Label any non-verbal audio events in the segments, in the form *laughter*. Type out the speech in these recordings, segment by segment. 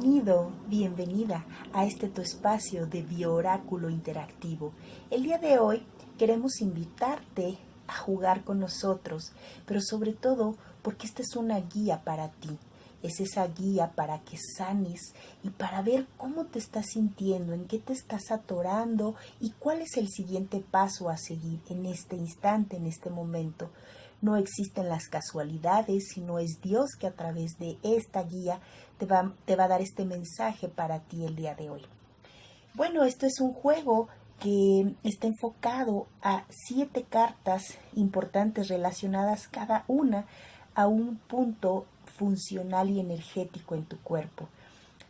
Bienvenido, bienvenida a este tu espacio de bioráculo interactivo. El día de hoy queremos invitarte a jugar con nosotros, pero sobre todo porque esta es una guía para ti. Es esa guía para que sanes y para ver cómo te estás sintiendo, en qué te estás atorando y cuál es el siguiente paso a seguir en este instante, en este momento. No existen las casualidades, sino es Dios que a través de esta guía te va, te va a dar este mensaje para ti el día de hoy. Bueno, esto es un juego que está enfocado a siete cartas importantes relacionadas cada una a un punto funcional y energético en tu cuerpo.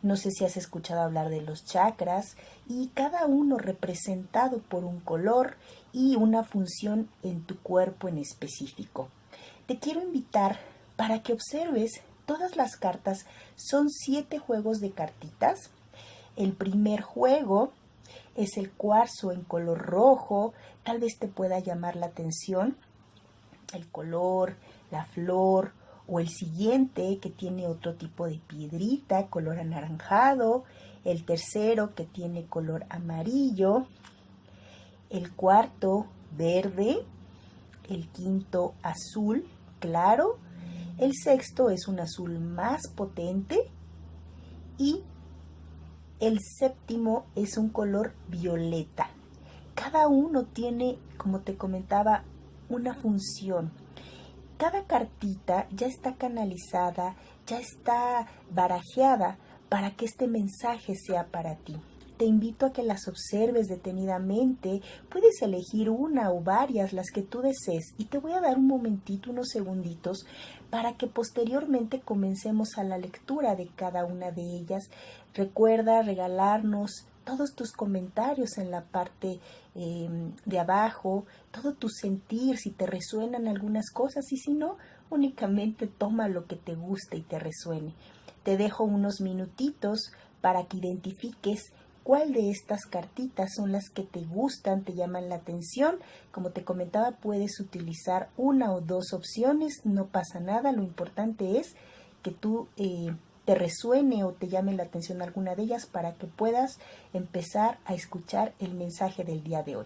No sé si has escuchado hablar de los chakras y cada uno representado por un color y una función en tu cuerpo en específico. Te quiero invitar para que observes todas las cartas. Son siete juegos de cartitas. El primer juego es el cuarzo en color rojo. Tal vez te pueda llamar la atención el color, la flor o el siguiente que tiene otro tipo de piedrita, color anaranjado, el tercero que tiene color amarillo, el cuarto verde, el quinto azul claro, el sexto es un azul más potente y el séptimo es un color violeta. Cada uno tiene, como te comentaba, una función cada cartita ya está canalizada, ya está barajeada para que este mensaje sea para ti. Te invito a que las observes detenidamente. Puedes elegir una o varias, las que tú desees. Y te voy a dar un momentito, unos segunditos, para que posteriormente comencemos a la lectura de cada una de ellas. Recuerda regalarnos todos tus comentarios en la parte em, de abajo, todo tu sentir, si te resuenan algunas cosas y si no, únicamente toma lo que te guste y te resuene. Te dejo unos minutitos para que identifiques cuál de estas cartitas son las que te gustan, te llaman la atención. Como te comentaba, puedes utilizar una o dos opciones, no pasa nada, lo importante es que tú eh, te resuene o te llame la atención alguna de ellas para que puedas empezar a escuchar el mensaje del día de hoy.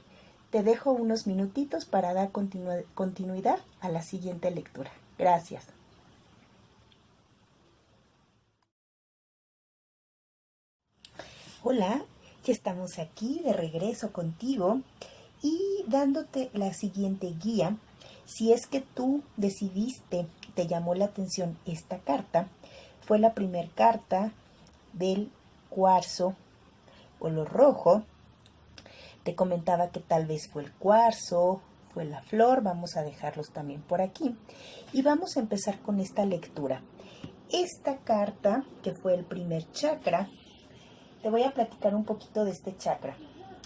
Te dejo unos minutitos para dar continuidad a la siguiente lectura. Gracias. Hola, ya estamos aquí de regreso contigo y dándote la siguiente guía. Si es que tú decidiste, te llamó la atención esta carta, fue la primera carta del cuarzo color rojo. Te comentaba que tal vez fue el cuarzo, fue la flor, vamos a dejarlos también por aquí. Y vamos a empezar con esta lectura. Esta carta, que fue el primer chakra, te voy a platicar un poquito de este chakra.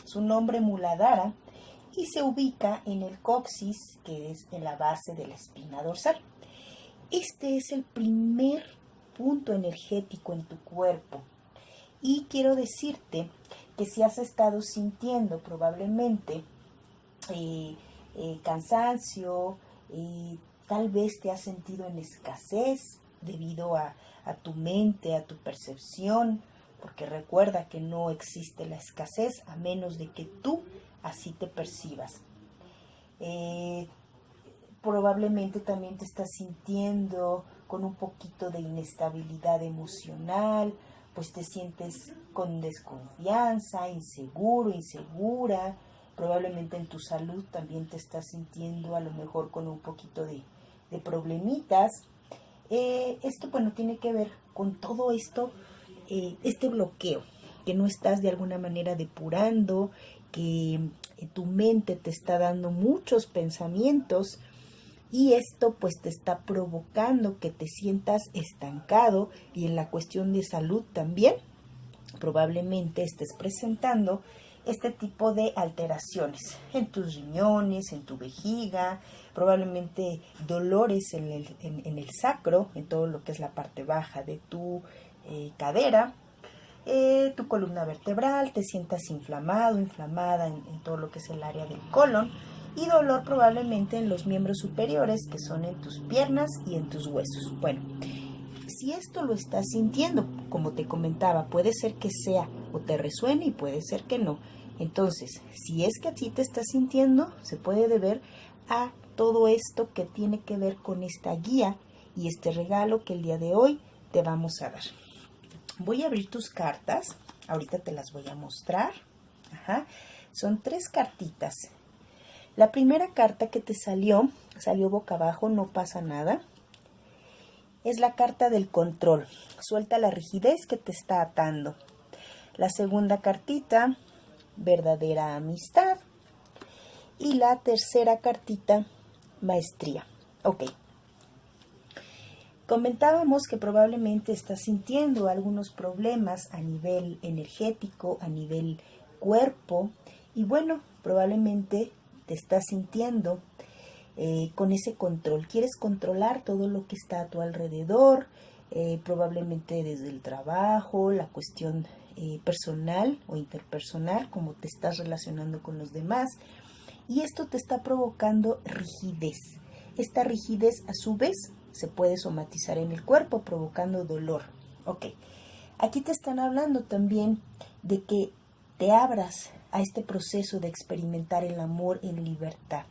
Su nombre Muladhara y se ubica en el coxis, que es en la base de la espina dorsal. Este es el primer punto energético en tu cuerpo. Y quiero decirte que si has estado sintiendo probablemente eh, eh, cansancio, eh, tal vez te has sentido en escasez debido a, a, tu mente, a tu percepción, porque recuerda que no existe la escasez a menos de que tú así te percibas. probablemente también te estás sintiendo con un poquito de inestabilidad emocional, pues te sientes con desconfianza, inseguro, insegura, probablemente en tu salud también te estás sintiendo a lo mejor con un poquito de, problemitas. Eh, esto, bueno, tiene que ver con todo esto, eh, este bloqueo, que no estás de alguna manera depurando, que eh, tu mente te está dando muchos pensamientos y esto pues te está provocando que te sientas estancado y en la cuestión de salud también probablemente estés presentando este tipo de alteraciones en tus riñones, en tu vejiga, probablemente dolores en el, en, el sacro, en todo lo que es la parte baja de tu eh, cadera, eh, tu columna vertebral, te sientas inflamado, inflamada en todo lo que es el área del colon, y dolor probablemente en los miembros superiores que son en tus piernas y en tus huesos. Bueno, si esto lo estás sintiendo, como te comentaba, puede ser que sea o te resuene y puede ser que no. Entonces, si es que así te estás sintiendo, se puede deber a todo esto que tiene que ver con esta guía y este regalo que el día de hoy te vamos a dar. Voy a abrir tus cartas, ahorita te las voy a mostrar. Son tres cartitas. La primera carta que te salió, salió boca abajo, no pasa nada. Es la carta del control. Suelta la rigidez que te está atando. La segunda cartita, verdadera amistad. Y la tercera cartita, maestría. Ok. Comentábamos que probablemente estás sintiendo algunos problemas a nivel energético, a nivel cuerpo, y bueno, probablemente te estás sintiendo eh, con ese control. Quieres controlar todo lo que está a tu alrededor, eh, probablemente desde el trabajo, la cuestión eh, personal o interpersonal, como te estás relacionando con los demás. Y esto te está provocando rigidez. Esta rigidez a su vez se puede somatizar en el cuerpo provocando dolor. Ok, aquí te están hablando también de que te abras a este proceso de experimentar el amor en libertad.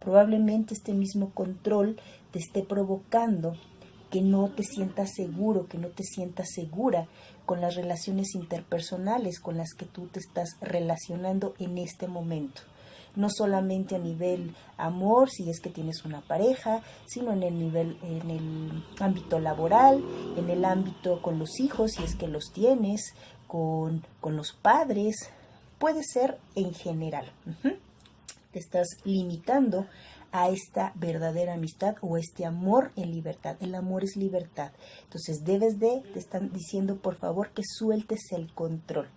Probablemente este mismo control te esté provocando que no te sientas seguro, que no te sientas segura con las relaciones interpersonales con las que tú te estás relacionando en este momento no solamente a nivel amor, si es que tienes una pareja, sino en el nivel, en el ámbito laboral, en el ámbito con los hijos, si es que los tienes, con, con los padres, puede ser en general. Te estás limitando a esta verdadera amistad o este amor en libertad. El amor es libertad. Entonces debes de, te están diciendo por favor que sueltes el control,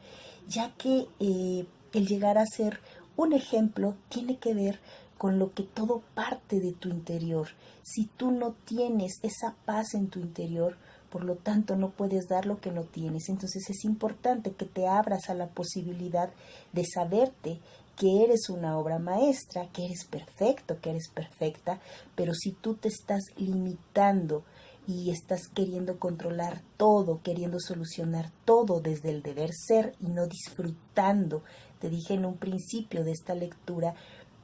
ya que eh, el llegar a ser un ejemplo tiene que ver con lo que todo parte de tu interior. Si tú no tienes esa paz en tu interior, por lo tanto no puedes dar lo que no tienes. Entonces es importante que te abras a la posibilidad de saberte que eres una obra maestra, que eres perfecto, que eres perfecta, pero si tú te estás limitando y estás queriendo controlar todo, queriendo solucionar todo desde el deber ser y no disfrutando te dije en un principio de esta lectura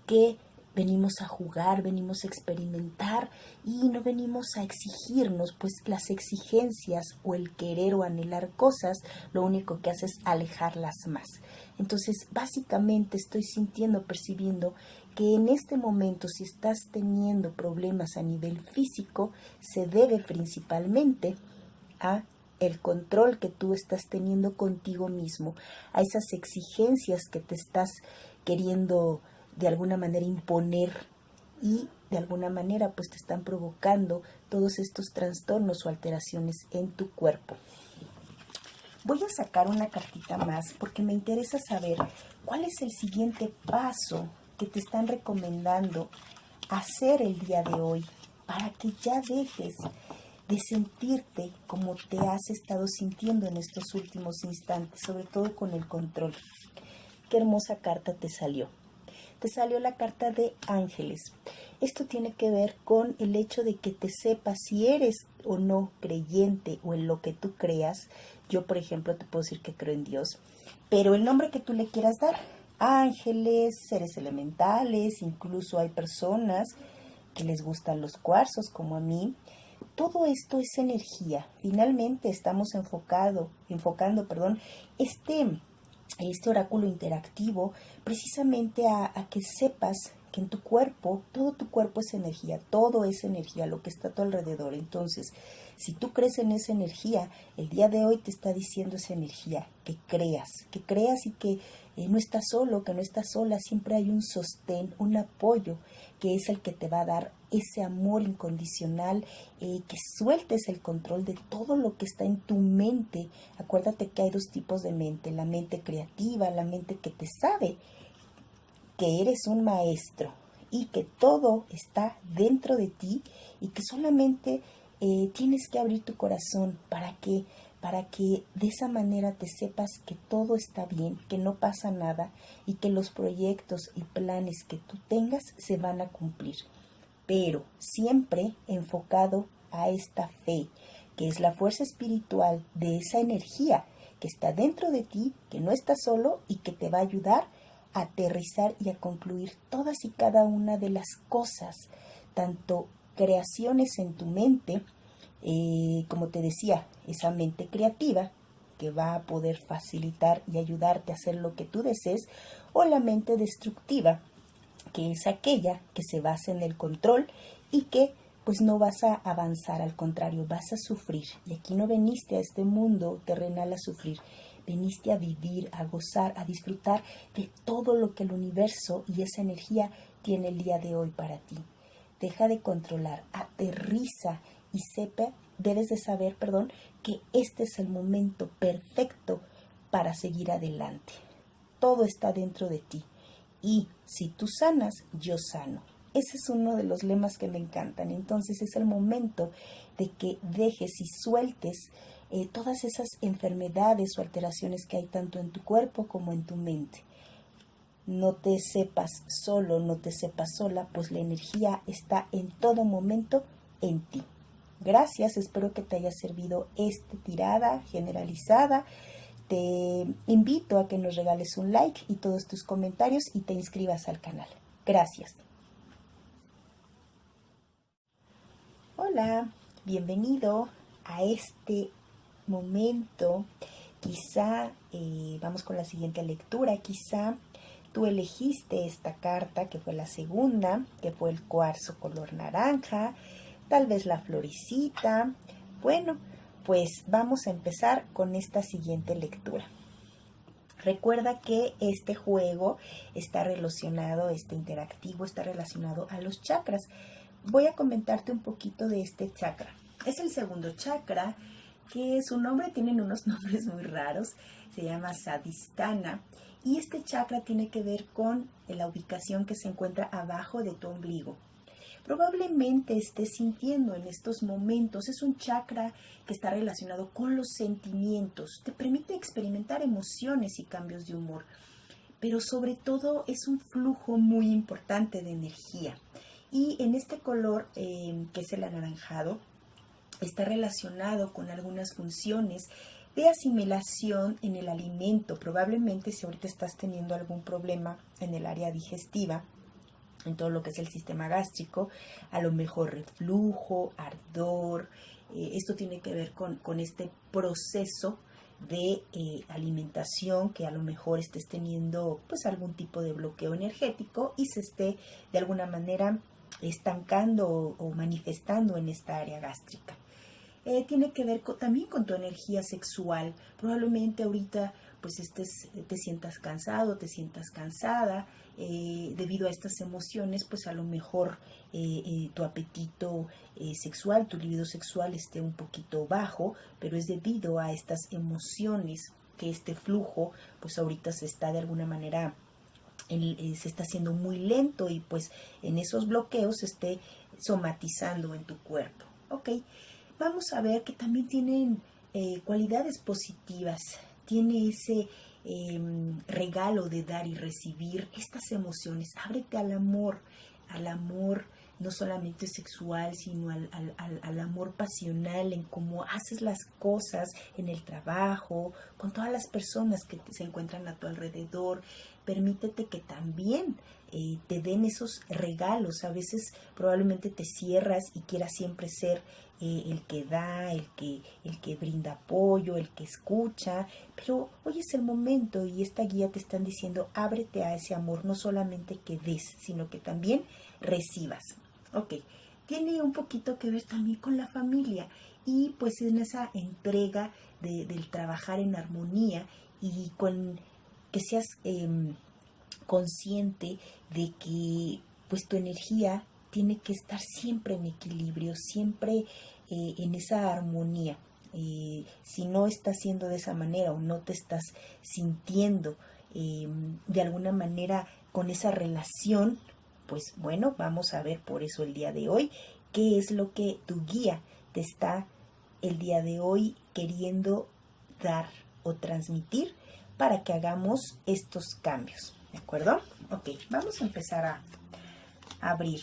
que venimos a jugar, venimos a experimentar y no venimos a exigirnos, pues las exigencias o el querer o anhelar cosas, lo único que hace es alejarlas más. Entonces, básicamente estoy sintiendo, percibiendo que en este momento, si estás teniendo problemas a nivel físico, se debe principalmente a el control que tú estás teniendo contigo mismo, a esas exigencias que te estás queriendo de alguna manera imponer y de alguna manera pues te están provocando todos estos trastornos o alteraciones en tu cuerpo. Voy a sacar una cartita más porque me interesa saber cuál es el siguiente paso que te están recomendando hacer el día de hoy para que ya dejes de sentirte como te has estado sintiendo en estos últimos instantes, sobre todo con el control. Qué hermosa carta te salió. Te salió la carta de ángeles. Esto tiene que ver con el hecho de que te sepas si eres o no creyente o en lo que tú creas. Yo, por ejemplo, te puedo decir que creo en Dios, pero el nombre que tú le quieras dar, ángeles, seres elementales, incluso hay personas que les gustan los cuarzos como a mí, todo esto es energía. Finalmente estamos enfocado, enfocando perdón, este, este oráculo interactivo precisamente a, a que sepas que en tu cuerpo, todo tu cuerpo es energía, todo es energía, lo que está a tu alrededor. Entonces, si tú crees en esa energía, el día de hoy te está diciendo esa energía, que creas, que creas y que eh, no estás solo, que no estás sola, siempre hay un sostén, un apoyo, que es el que te va a dar ese amor incondicional, eh, que sueltes el control de todo lo que está en tu mente. Acuérdate que hay dos tipos de mente, la mente creativa, la mente que te sabe que eres un maestro y que todo está dentro de ti y que solamente eh, tienes que abrir tu corazón para que para que de esa manera te sepas que todo está bien, que no pasa nada y que los proyectos y planes que tú tengas se van a cumplir. Pero siempre enfocado a esta fe, que es la fuerza espiritual de esa energía que está dentro de ti, que no está solo y que te va a ayudar a aterrizar y a concluir todas y cada una de las cosas, tanto creaciones en tu mente, eh, como te decía, esa mente creativa que va a poder facilitar y ayudarte a hacer lo que tú desees, o la mente destructiva, que es aquella que se basa en el control y que pues no vas a avanzar, al contrario, vas a sufrir. Y aquí no veniste a este mundo terrenal a sufrir, veniste a vivir, a gozar, a disfrutar de todo lo que el universo y esa energía tiene el día de hoy para ti. Deja de controlar, aterriza y sepa, debes de saber, perdón, que este es el momento perfecto para seguir adelante. Todo está dentro de ti. Y si tú sanas, yo sano. Ese es uno de los lemas que me encantan. Entonces es el momento de que dejes y sueltes eh, todas esas enfermedades o alteraciones que hay tanto en tu cuerpo como en tu mente. No te sepas solo, no te sepas sola, pues la energía está en todo momento en ti. Gracias, espero que te haya servido esta tirada generalizada. Te invito a que nos regales un like y todos tus comentarios y te inscribas al canal. Gracias. Hola, bienvenido a este momento. Quizá, eh, vamos con la siguiente lectura, quizá tú elegiste esta carta, que fue la segunda, que fue el cuarzo color naranja, tal vez la floricita. Bueno, pues vamos a empezar con esta siguiente lectura. Recuerda que este juego está relacionado, este interactivo está relacionado a los chakras voy a comentarte un poquito de este chakra. Es el segundo chakra, que su nombre tienen unos *laughs* nombres muy raros, se llama Sadistana, y este chakra tiene que ver con la ubicación que se encuentra abajo de tu ombligo. Probablemente estés sintiendo en estos momentos, es un chakra que está relacionado con los sentimientos, te permite experimentar emociones y cambios de humor, pero sobre todo es un flujo muy importante de energía. Y en este color, em, que es el anaranjado, está relacionado con algunas funciones de asimilación en el alimento. Probablemente si ahorita estás teniendo algún problema en el área digestiva, en todo lo que es el sistema gástrico, a lo mejor reflujo, ardor, eh, esto tiene que ver con, este proceso de eh, alimentación que a lo mejor estés teniendo pues algún tipo de bloqueo energético y se esté de alguna manera estancando o, manifestando en esta área gástrica. Eh, tiene que ver también con tu energía sexual. Probablemente ahorita pues estés, te sientas cansado, te sientas cansada eh, debido a estas emociones, pues a lo mejor eh, tu apetito sexual, tu libido sexual esté un poquito bajo, pero es debido a estas emociones que este flujo pues ahorita se está de alguna manera eh, se está haciendo muy lento y pues en esos bloqueos se esté somatizando en tu cuerpo. Ok, vamos a ver que también tienen eh, cualidades positivas, tiene ese em, regalo de dar y recibir estas emociones. Ábrete al amor, al amor no solamente sexual, sino al, al, amor pasional, en cómo haces las cosas en el trabajo, con todas las personas que se encuentran a tu alrededor, permítete que también eh, te den esos regalos. A veces probablemente te cierras y quieras siempre ser eh, el que da, el que, el que brinda apoyo, el que escucha, pero hoy es el momento y esta guía te están diciendo ábrete a ese amor, no solamente que des, sino que también recibas. Ok, tiene un poquito que ver también con la familia y pues en esa entrega del trabajar en armonía y con que seas em, consciente de que pues tu energía tiene que estar siempre en equilibrio, siempre eh, en esa armonía. Eh, si no estás siendo de esa manera o no te estás sintiendo em, de alguna manera con esa relación, pues bueno, vamos a ver por eso el día de hoy qué es lo que tu guía te está el día de hoy queriendo dar o transmitir para que hagamos estos cambios. ¿De acuerdo? Ok, vamos a empezar a abrir.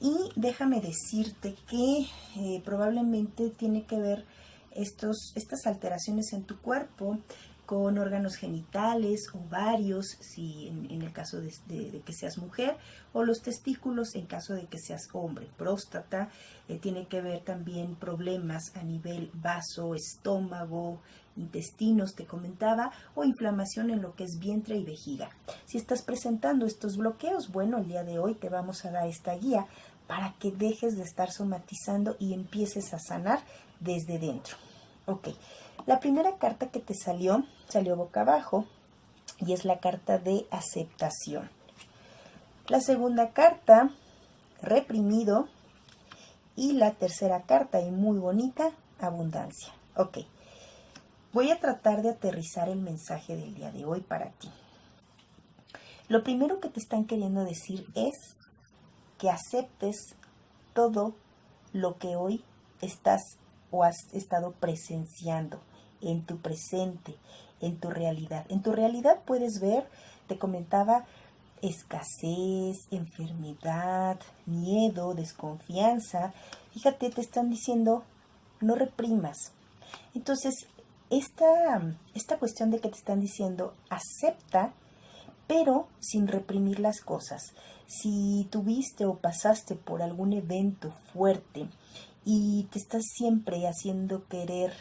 Y déjame decirte que eh, probablemente tiene que ver estos, estas alteraciones en tu cuerpo con órganos genitales, ovarios, si en, el caso de, que seas mujer, o los testículos en caso de que seas hombre. Próstata eh, tiene que ver también problemas a nivel vaso, estómago, intestinos, te comentaba, o inflamación en lo que es vientre y vejiga. Si estás presentando estos bloqueos, bueno, el día de hoy te vamos a dar esta guía para que dejes de estar somatizando y empieces a sanar desde dentro. Ok, la primera carta que te salió, salió boca abajo y es la carta de aceptación. La segunda carta, reprimido. Y la tercera carta, y muy bonita, abundancia. Ok, voy a tratar de aterrizar el mensaje del día de hoy para ti. Lo primero que te están queriendo decir es que aceptes todo lo que hoy estás o has estado presenciando en tu presente, en tu realidad. En tu realidad puedes ver, te comentaba, escasez, enfermedad, miedo, desconfianza. Fíjate, te están diciendo, no reprimas. Entonces, esta, esta cuestión de que te están diciendo, acepta, pero sin reprimir las cosas. Si tuviste o pasaste por algún evento fuerte y te estás siempre haciendo querer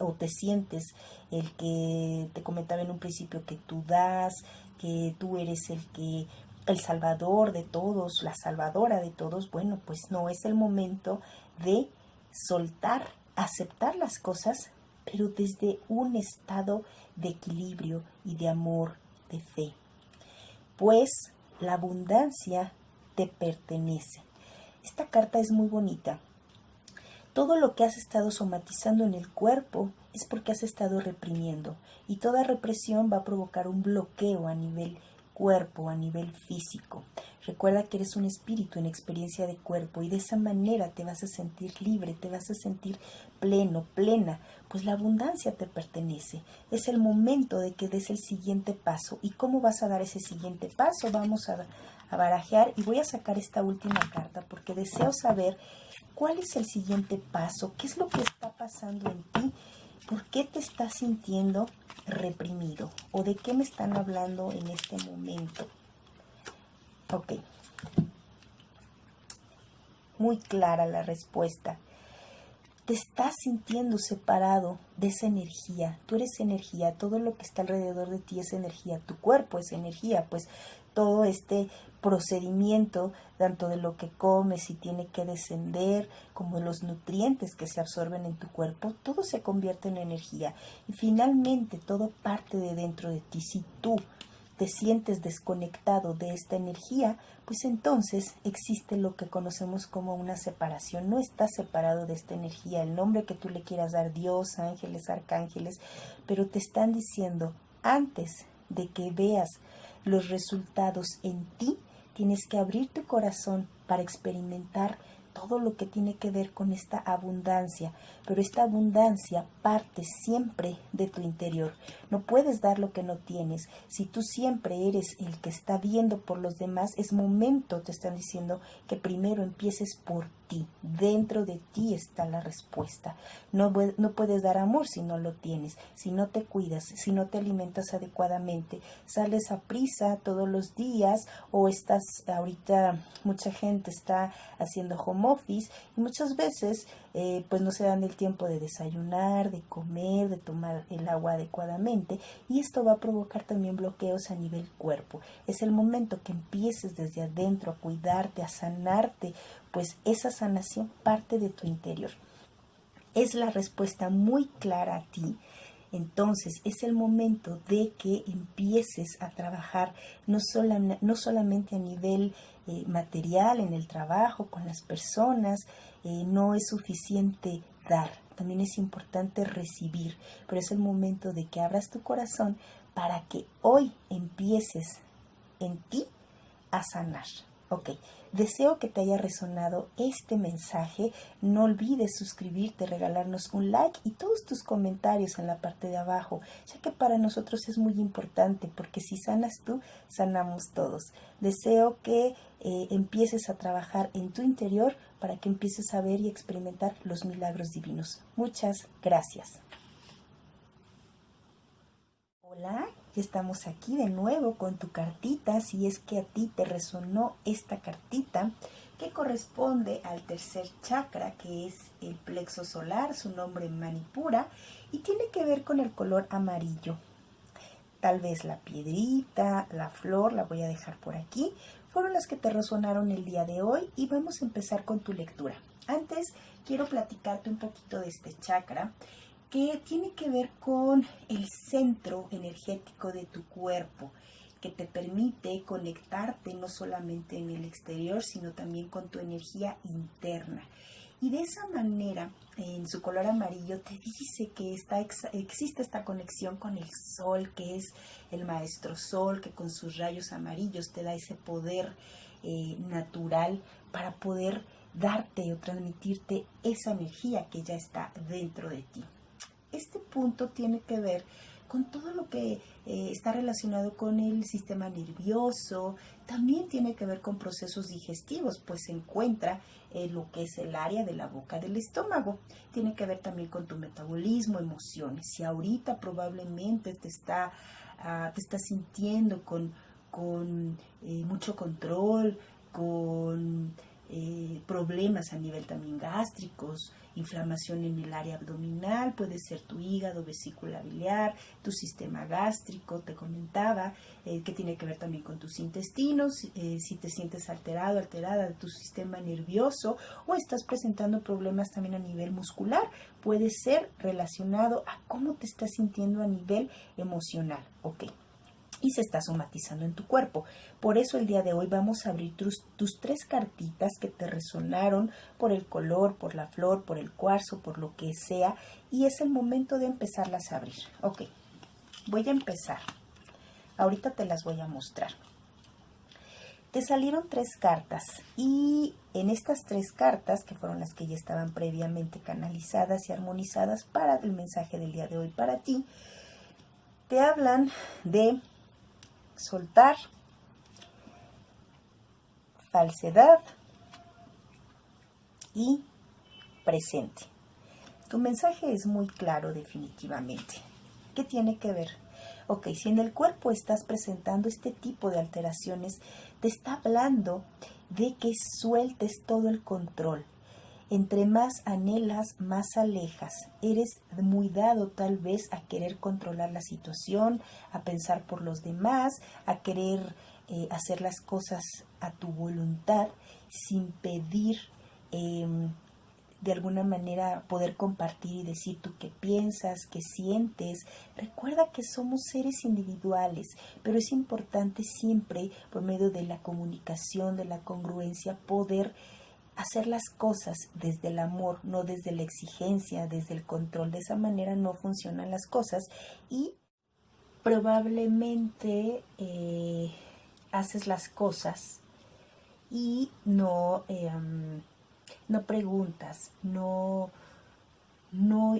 o te sientes el que te comentaba en un principio que tú das, que tú eres el que el salvador de todos, la salvadora de todos, bueno, pues no es el momento de soltar, aceptar las cosas, pero desde un estado de equilibrio y de amor, de fe. Pues la abundancia te pertenece. Esta carta es muy bonita todo lo que has estado somatizando en el cuerpo es porque has estado reprimiendo y toda represión va a provocar un bloqueo a nivel cuerpo, a nivel físico. Recuerda que eres un espíritu en experiencia de cuerpo y de esa manera te vas a sentir libre, te vas a sentir pleno, plena, pues la abundancia te pertenece. Es el momento de que des el siguiente paso. ¿Y cómo vas a dar ese siguiente paso? Vamos a, a barajear y voy a sacar esta última carta porque deseo saber ¿Cuál es el siguiente paso? ¿Qué es lo que está pasando en ti? ¿Por qué te estás sintiendo reprimido? ¿O de qué me están hablando en este momento? Ok. Muy clara la respuesta. Te estás sintiendo separado de esa energía. Tú eres energía. Todo lo que está alrededor de ti es energía. Tu cuerpo es energía. Pues todo este procedimiento, tanto de lo que comes y tiene que descender, como de los nutrientes que se absorben en tu cuerpo, todo se convierte en energía. Y finalmente todo parte de dentro de ti. Si tú te sientes desconectado de esta energía, pues entonces existe lo que conocemos como una separación. No estás separado de esta energía, el nombre que tú le quieras dar, Dios, ángeles, arcángeles, pero te están diciendo antes de que veas los resultados en ti, tienes que abrir tu corazón para experimentar todo lo que tiene que ver con esta abundancia, pero esta abundancia parte siempre de tu interior. No puedes dar lo que no tienes. Si tú siempre eres el que está viendo por los demás, es momento, te están diciendo, que primero empieces por ti. Dentro de ti está la respuesta. No, no puedes dar amor si no lo tienes, si no te cuidas, si no te alimentas adecuadamente, sales a prisa todos los días o estás ahorita, mucha gente está haciendo home office y muchas veces eh, pues no se dan el tiempo de desayunar, de comer, de tomar el agua adecuadamente y esto va a provocar también bloqueos a nivel cuerpo. Es el momento que empieces desde adentro a cuidarte, a sanarte, pues esa sanación parte de tu interior. Es la respuesta muy clara a ti. Entonces es el momento de que empieces a trabajar no, no solamente a nivel eh, material, en el trabajo, con las personas, eh, no es suficiente dar, también es importante recibir, pero es el momento de que abras tu corazón para que hoy empieces en ti a sanar. Ok, deseo que te haya resonado este mensaje. No olvides suscribirte, regalarnos un like y todos tus comentarios en la parte de abajo, ya que para nosotros es muy importante porque si sanas tú, sanamos todos. Deseo que eh, empieces a trabajar en tu interior para que empieces a ver y experimentar los milagros divinos. Muchas gracias. Hola, estamos aquí de nuevo con tu cartita, si es que a ti te resonó esta cartita que corresponde al tercer chakra que es el plexo solar, su nombre Manipura y tiene que ver con el color amarillo. Tal vez la piedrita, la flor, la voy a dejar por aquí, fueron las que te resonaron el día de hoy y vamos a empezar con tu lectura. Antes quiero platicarte un poquito de este chakra que tiene que ver con el centro energético de tu cuerpo, que te permite conectarte no solamente en el exterior, sino también con tu energía interna. Y de esa manera, en su color amarillo, te dice que está, existe esta conexión con el sol, que es el maestro sol, que con sus rayos amarillos te da ese poder eh, natural para poder darte o transmitirte esa energía que ya está dentro de ti este punto tiene que ver con todo lo que eh, está relacionado con el sistema nervioso, también tiene que ver con procesos digestivos, pues se encuentra en lo que es el área de la boca del estómago. Tiene que ver también con tu metabolismo, emociones. Si ahorita probablemente te está, ah, te estás sintiendo con, con eh, mucho control, con eh, problemas a nivel también gástricos, inflamación en el área abdominal, puede ser tu hígado, vesícula biliar, tu sistema gástrico, te comentaba, eh, que tiene que ver también con tus intestinos, eh, si te sientes alterado, alterada de tu sistema nervioso o estás presentando problemas también a nivel muscular, puede ser relacionado a cómo te estás sintiendo a nivel emocional. Ok y se está somatizando en tu cuerpo. Por eso el día de hoy vamos a abrir tus, tres cartitas que te resonaron por el color, por la flor, por el cuarzo, por lo que sea. Y es el momento de empezarlas a abrir. Ok, voy a empezar. Ahorita te las voy a mostrar. Te salieron tres cartas y en estas tres cartas, que fueron las que ya estaban previamente canalizadas y armonizadas para el mensaje del día de hoy para ti, te hablan de soltar, falsedad y presente. Tu mensaje es muy claro definitivamente. ¿Qué tiene que ver? Ok, si en el cuerpo estás presentando este tipo de alteraciones, te está hablando de que sueltes todo el control, entre más anhelas, más alejas. Eres muy dado tal vez a querer controlar la situación, a pensar por los demás, a querer eh, hacer las cosas a tu voluntad sin pedir em, de alguna manera poder compartir y decir tú qué piensas, qué sientes. Recuerda que somos seres individuales, pero es importante siempre, por medio de la comunicación, de la congruencia, poder hacer las cosas desde el amor, no desde la exigencia, desde el control. De esa manera no funcionan las cosas y probablemente eh, haces las cosas y no, em, no preguntas, no, no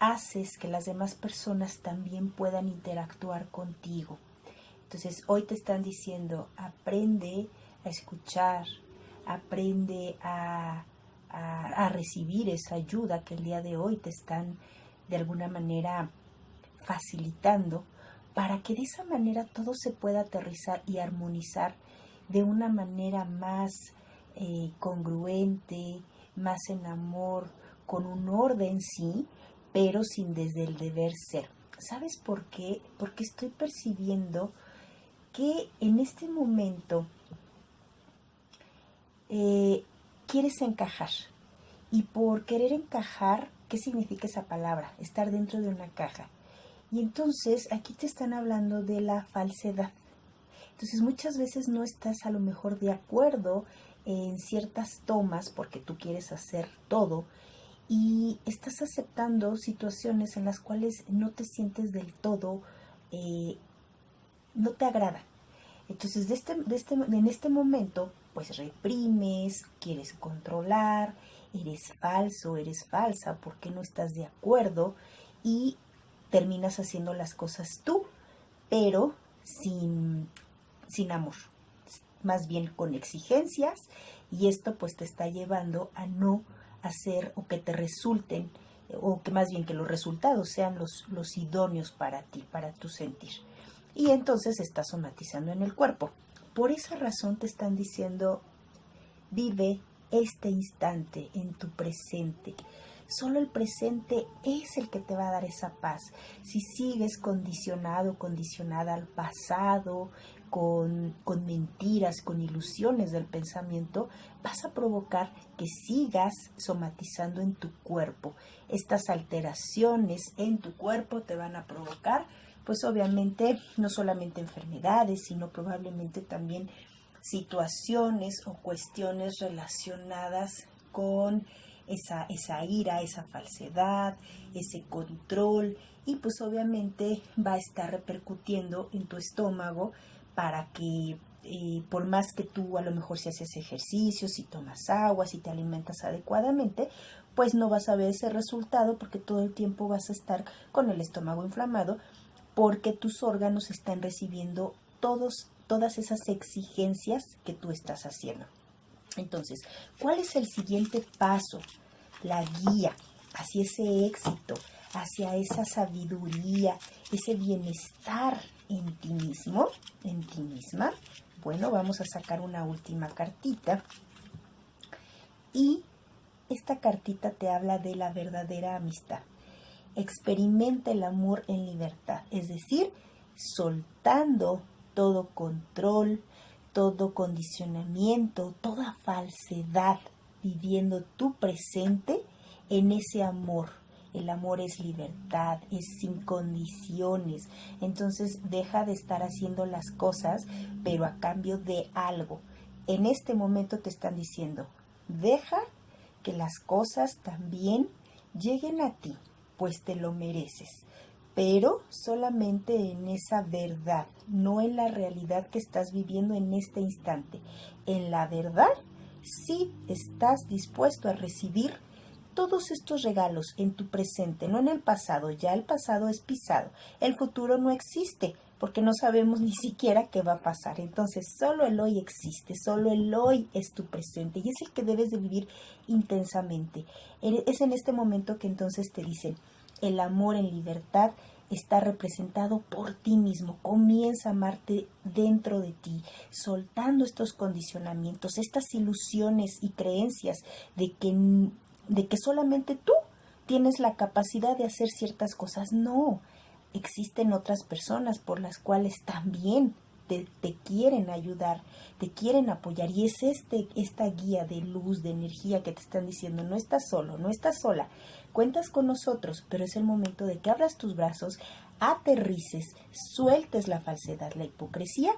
haces que las demás personas también puedan interactuar contigo. Entonces hoy te están diciendo, aprende a escuchar, aprende a, recibir esa ayuda que el día de hoy te están de alguna manera facilitando para que de esa manera todo se pueda aterrizar y armonizar de una manera más eh, congruente, más en amor, con un orden sí, pero sin desde el deber ser. ¿Sabes por qué? Porque estoy percibiendo que en este momento eh, quieres encajar. Y por querer encajar, ¿qué significa esa palabra? Estar dentro de una caja. Y entonces aquí te están hablando de la falsedad. Entonces muchas veces no estás a lo mejor de acuerdo en ciertas tomas porque tú quieres hacer todo y estás aceptando situaciones en las cuales no te sientes del todo, eh, no te agrada. Entonces este, este, en este momento pues reprimes, quieres controlar, eres falso, eres falsa, porque no estás de acuerdo y terminas haciendo las cosas tú, pero sin, sin amor, más bien con exigencias y esto pues te está llevando a no hacer o que te resulten o que más bien que los resultados sean los, los idóneos para ti, para tu sentir. Y entonces estás somatizando en el cuerpo. Por esa razón te están diciendo, vive este instante en tu presente. Solo el presente es el que te va a dar esa paz. Si sigues condicionado, condicionada al pasado, con, con, mentiras, con ilusiones del pensamiento, vas a provocar que sigas somatizando en tu cuerpo. Estas alteraciones en tu cuerpo te van a provocar, pues obviamente, no solamente enfermedades, sino probablemente también situaciones o cuestiones relacionadas con esa, esa ira, esa falsedad, ese control y pues obviamente va a estar repercutiendo en tu estómago para que eh, por más que tú a lo mejor si haces ejercicio, si tomas agua, si te alimentas adecuadamente, pues no vas a ver ese resultado porque todo el tiempo vas a estar con el estómago inflamado porque tus órganos están recibiendo todos, todas esas exigencias que tú estás haciendo. Entonces, ¿cuál es el siguiente paso? La guía hacia ese éxito, hacia esa sabiduría, ese bienestar en ti mismo, en ti misma. Bueno, vamos a sacar una última cartita. Y esta cartita te habla de la verdadera amistad. Experimenta el amor en libertad, es decir, soltando todo control, todo condicionamiento, toda falsedad, viviendo tu presente en ese amor. El amor es libertad, es sin condiciones. Entonces deja de estar haciendo las cosas, pero a cambio de algo. En este momento te están diciendo, deja que las cosas también lleguen a ti, pues te lo mereces pero solamente en esa verdad, no en la realidad que estás viviendo en este instante. En la verdad, sí estás dispuesto a recibir todos estos regalos en tu presente, no en el pasado, ya el pasado es pisado, el futuro no existe, porque no sabemos ni siquiera qué va a pasar. Entonces, solo el hoy existe, solo el hoy es tu presente y es el que debes de vivir intensamente. Es en este momento que entonces te dicen, el amor en libertad está representado por ti mismo. Comienza a amarte dentro de ti, soltando estos condicionamientos, estas ilusiones y creencias de que, de que solamente tú tienes la capacidad de hacer ciertas cosas. No, existen otras personas por las cuales también te, quieren ayudar, te quieren apoyar. Y es este, esta guía de luz, de energía que te están diciendo, no estás solo, no estás sola, cuentas con nosotros, pero es el momento de que abras tus brazos, aterrices, sueltes la falsedad, la hipocresía,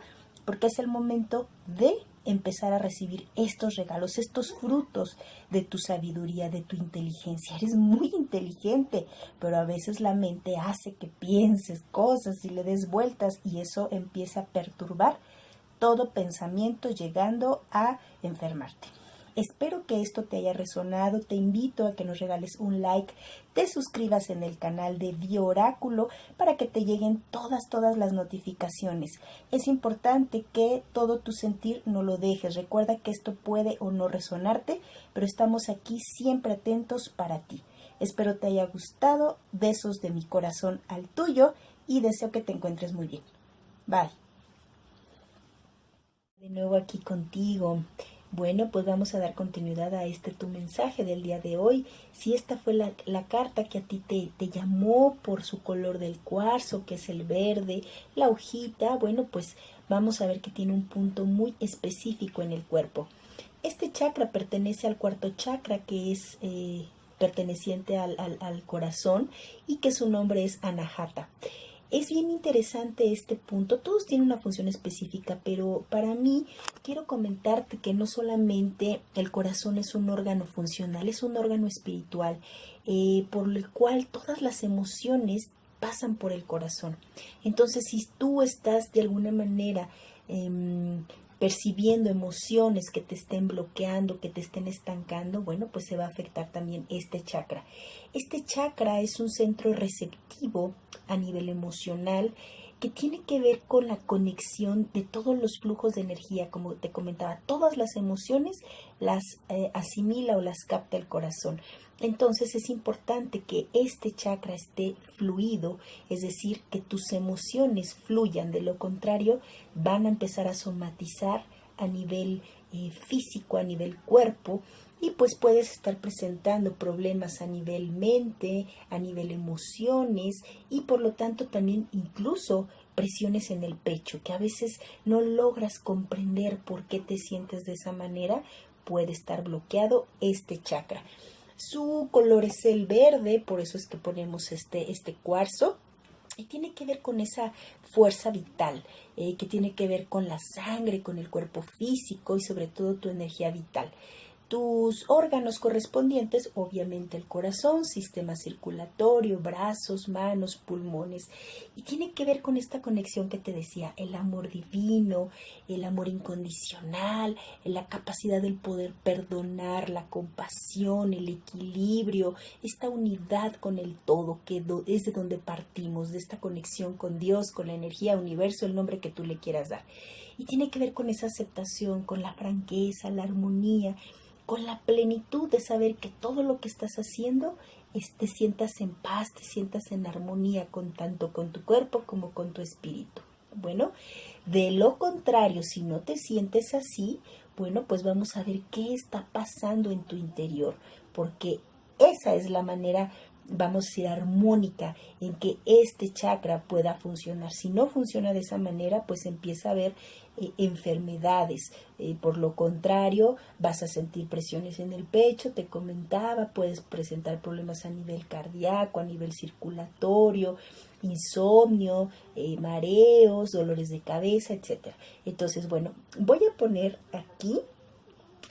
porque es el momento de empezar a recibir estos regalos, estos frutos de tu sabiduría, de tu inteligencia. Eres muy inteligente, pero a veces la mente hace que pienses cosas y le des vueltas y eso empieza a perturbar todo pensamiento llegando a enfermarte. Espero que esto te haya resonado. Te invito a que nos regales un like, te suscribas en el canal de Bioráculo para que te lleguen todas, todas las notificaciones. Es importante que todo tu sentir no lo dejes. Recuerda que esto puede o no resonarte, pero estamos aquí siempre atentos para ti. Espero te haya gustado. Besos de mi corazón al tuyo y deseo que te encuentres muy bien. Bye. De nuevo aquí contigo. Bueno, pues vamos a dar continuidad a este tu mensaje del día de hoy. Si esta fue la, carta que a ti te, te, llamó por su color del cuarzo, que es el verde, la hojita, bueno, pues vamos a ver que tiene un punto muy específico en el cuerpo. Este chakra pertenece al cuarto chakra, que es eh, perteneciente al, al, al corazón y que su nombre es Anahata. Es bien interesante este punto, todos tienen una función específica, pero para mí quiero comentarte que no solamente el corazón es un órgano funcional, es un órgano espiritual, eh, por el cual todas las emociones pasan por el corazón. Entonces, si tú estás de alguna manera em, percibiendo emociones que te estén bloqueando, que te estén estancando, bueno, pues se va a afectar también este chakra. Este chakra es un centro receptivo a nivel emocional que tiene que ver con la conexión de todos los flujos de energía, como te comentaba, todas las emociones las eh, asimila o las capta el corazón. Entonces es importante que este chakra esté fluido, es decir, que tus emociones fluyan, de lo contrario van a empezar a somatizar a nivel eh, físico, a nivel cuerpo, y pues puedes estar presentando problemas a nivel mente, a nivel emociones y por lo tanto también incluso presiones en el pecho, que a veces no logras comprender por qué te sientes de esa manera, puede estar bloqueado este chakra. Su color es el verde, por eso es que ponemos este, este cuarzo. Y tiene que ver con esa fuerza vital, eh, que tiene que ver con la sangre, con el cuerpo físico y sobre todo tu energía vital tus órganos correspondientes, obviamente el corazón, sistema circulatorio, brazos, manos, pulmones. Y tiene que ver con esta conexión que te decía, el amor divino, el amor incondicional, la capacidad del poder perdonar, la compasión, el equilibrio, esta unidad con el todo, que es de donde partimos, de esta conexión con Dios, con la energía, universo, el nombre que tú le quieras dar. Y tiene que ver con esa aceptación, con la franqueza, la armonía con la plenitud de saber que todo lo que estás haciendo te sientas en paz, te sientas en armonía con tanto con tu cuerpo como con tu espíritu. Bueno, de lo contrario, si no te sientes así, bueno, pues vamos a ver qué está pasando en tu interior, porque esa es la manera vamos a ir armónica en que este chakra pueda funcionar. Si no funciona de esa manera, pues empieza a haber enfermedades. Eh, por lo contrario, vas a sentir presiones en el pecho, te comentaba, puedes presentar problemas a nivel cardíaco, a nivel circulatorio, insomnio, eh, mareos, dolores de cabeza, etc. Entonces, bueno, voy a poner aquí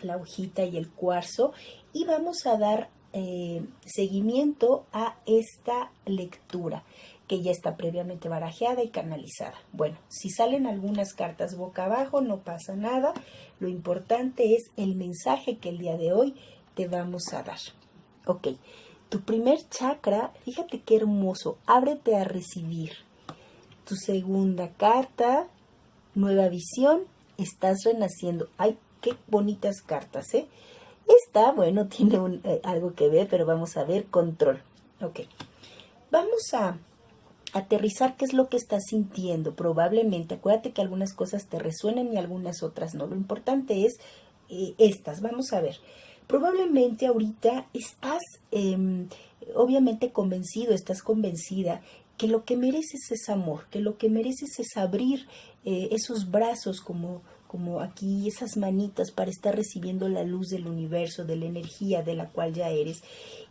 la hojita y el cuarzo y vamos a dar eh, seguimiento a esta lectura que ya está previamente barajeada y canalizada. Bueno, si salen algunas cartas boca abajo, no pasa nada. Lo importante es el mensaje que el día de hoy te vamos a dar. Ok, tu primer chakra, fíjate qué hermoso, ábrete a recibir. Tu segunda carta, nueva visión, estás renaciendo. Ay, qué bonitas cartas, ¿eh? Esta, bueno, *laughs* tiene eh, algo que ver, pero vamos a ver control. Ok. Vamos a aterrizar qué es lo que estás sintiendo. Probablemente, acuérdate que algunas cosas te resuenan y algunas otras no. Lo importante es eh, estas. Vamos a ver. Probablemente ahorita estás em, obviamente convencido, estás convencida que lo que mereces es amor, que lo que mereces es abrir eh, esos brazos como como aquí esas manitas para estar recibiendo la luz del universo, de la energía de la cual ya eres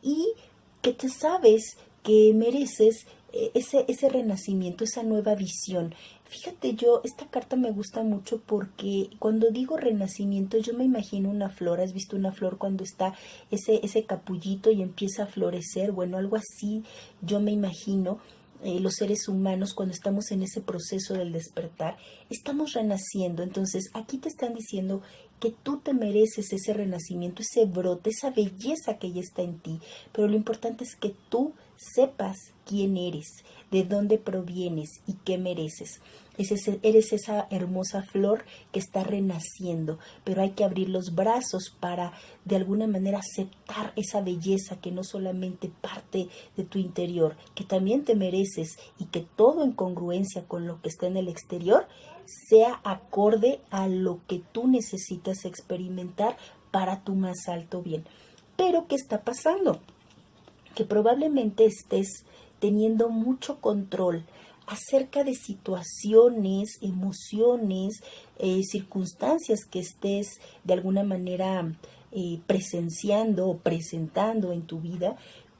y que te sabes que mereces ese, ese renacimiento, esa nueva visión. Fíjate, yo, esta carta me gusta mucho porque cuando digo renacimiento, yo me imagino una flor. ¿Has visto una flor cuando está ese, ese capullito y empieza a florecer? Bueno, algo así yo me imagino eh, los seres humanos cuando estamos en ese proceso del despertar, estamos renaciendo. Entonces aquí te están diciendo que tú te mereces ese renacimiento, ese brote, esa belleza que ya está en ti. Pero lo importante es que tú sepas quién eres, de dónde provienes y qué mereces eres esa hermosa flor que está renaciendo, pero hay que abrir los brazos para de alguna manera aceptar esa belleza que no solamente parte de tu interior, que también te mereces y que todo en congruencia con lo que está en el exterior sea acorde a lo que tú necesitas experimentar para tu más alto bien. Pero, ¿qué está pasando? Que probablemente estés teniendo mucho control acerca de situaciones, emociones, eh, circunstancias que estés de alguna manera eh, presenciando o presentando en tu vida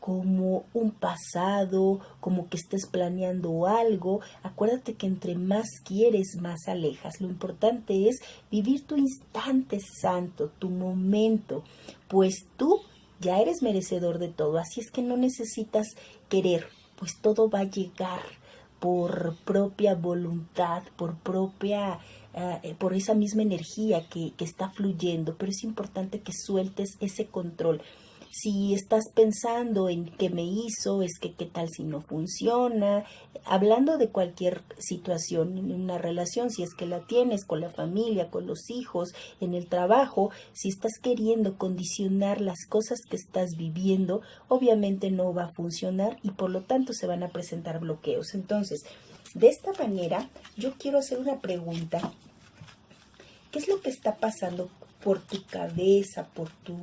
como un pasado, como que estés planeando algo. Acuérdate que entre más quieres, más alejas. Lo importante es vivir tu instante santo, tu momento, pues tú ya eres merecedor de todo. Así es que no necesitas querer, pues todo va a llegar por propia voluntad, por propia eh, por esa misma energía que está fluyendo, pero es importante que sueltes ese control si estás pensando en qué me hizo, es que qué tal si no funciona, hablando de cualquier situación en una relación, si es que la tienes con la familia, con los hijos, en el trabajo, si estás queriendo condicionar las cosas que estás viviendo, obviamente no va a funcionar y por lo tanto se van a presentar bloqueos. Entonces, de esta manera, yo quiero hacer una pregunta. ¿Qué es lo que está pasando por tu cabeza, por tu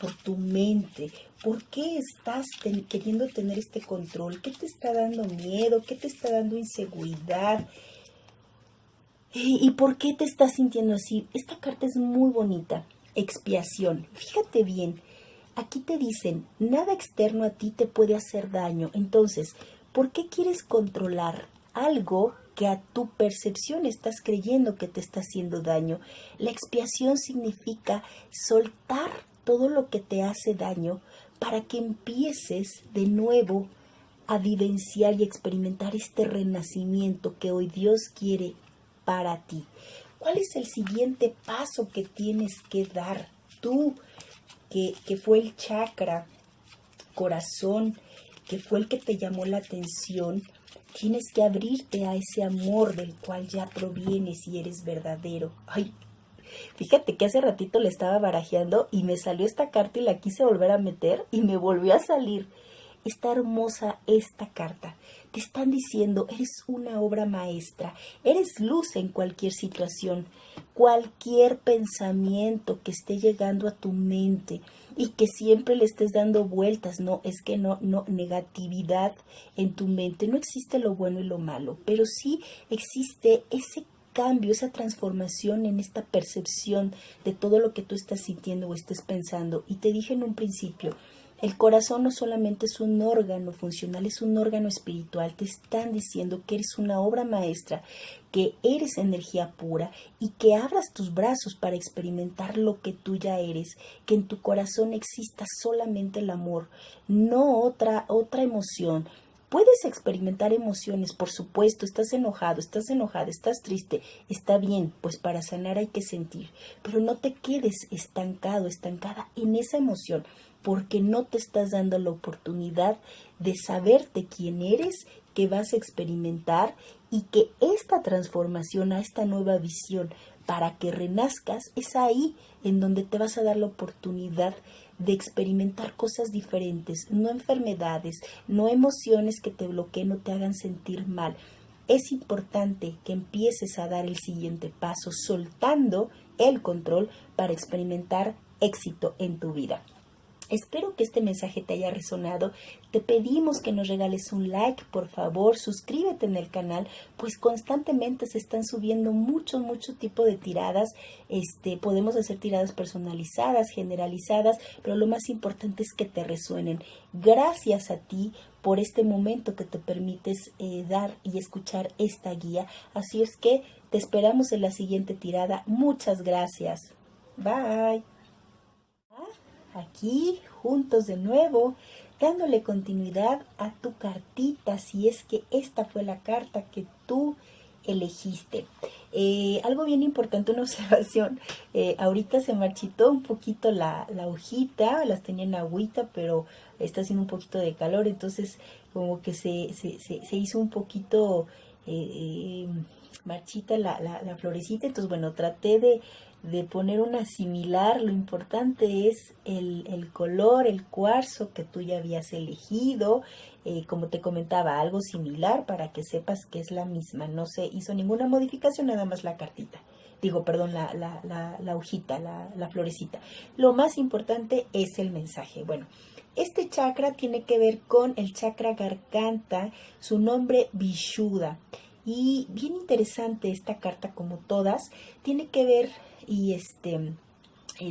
por tu mente. ¿Por qué estás queriendo tener este control? ¿Qué te está dando miedo? ¿Qué te está dando inseguridad? ¿Y por qué te estás sintiendo así? Esta carta es muy bonita. Expiación. Fíjate bien. Aquí te dicen, nada externo a ti te puede hacer daño. Entonces, ¿por qué quieres controlar algo que a tu percepción estás creyendo que te está haciendo daño? La expiación significa soltar todo lo que te hace daño para que empieces de nuevo a vivenciar y experimentar este renacimiento que hoy Dios quiere para ti. ¿Cuál es el siguiente paso que tienes que dar tú, que, que fue el chakra, corazón, que fue el que te llamó la atención? Tienes que abrirte a ese amor del cual ya provienes y eres verdadero. Ay, Fíjate que hace ratito le estaba barajeando y me salió esta carta y la quise volver a meter y me volvió a salir. Está hermosa esta carta. Te están diciendo, eres una obra maestra, eres luz en cualquier situación, cualquier pensamiento que esté llegando a tu mente y que siempre le estés dando vueltas, no, es que no, no, negatividad en tu mente, no existe lo bueno y lo malo, pero sí existe ese cambio, esa transformación en esta percepción de todo lo que tú estás sintiendo o estés pensando. Y te dije en un principio, el corazón no solamente es un órgano funcional, es un órgano espiritual. Te están diciendo que eres una obra maestra, que eres energía pura y que abras tus brazos para experimentar lo que tú ya eres, que en tu corazón exista solamente el amor, no otra otra emoción, Puedes experimentar emociones, por supuesto, estás enojado, estás enojada, estás triste, está bien, pues para sanar hay que sentir, pero no te quedes estancado, estancada en esa emoción, porque no te estás dando la oportunidad de saberte quién eres, que vas a experimentar y que esta transformación a esta nueva visión para que renazcas es ahí en donde te vas a dar la oportunidad de experimentar cosas diferentes, no enfermedades, no emociones que te bloqueen o te hagan sentir mal. Es importante que empieces a dar el siguiente paso soltando el control para experimentar éxito en tu vida. Espero que este mensaje te haya resonado. Te pedimos que nos regales un like, por favor, suscríbete en el canal, pues constantemente se están subiendo mucho, mucho tipo de tiradas. Este, podemos hacer tiradas personalizadas, generalizadas, pero lo más importante es que te resuenen. Gracias a ti por este momento que te permites eh, dar y escuchar esta guía. Así es que te esperamos en la siguiente tirada. Muchas gracias. Bye aquí juntos de nuevo, dándole continuidad a tu cartita, si es que esta fue la carta que tú elegiste. Eh, algo bien importante, una *laughs* observación, eh, ahorita se marchitó un poquito la, hojita, las tenía en agüita, pero está haciendo un poquito de calor, entonces como que se, se, hizo un poquito eh, marchita la, la, la florecita, entonces bueno, traté de de poner una similar, lo importante es el, color, el cuarzo que tú ya habías elegido, eh, como te comentaba, algo similar para que sepas que es la misma, no se hizo ninguna modificación, nada más la cartita, digo, perdón, la, la, la, hojita, la, la florecita. Lo más importante es el mensaje. Bueno, este chakra tiene que ver con el chakra garganta, su nombre Vishuddha. Y bien interesante esta carta como todas, tiene que ver y este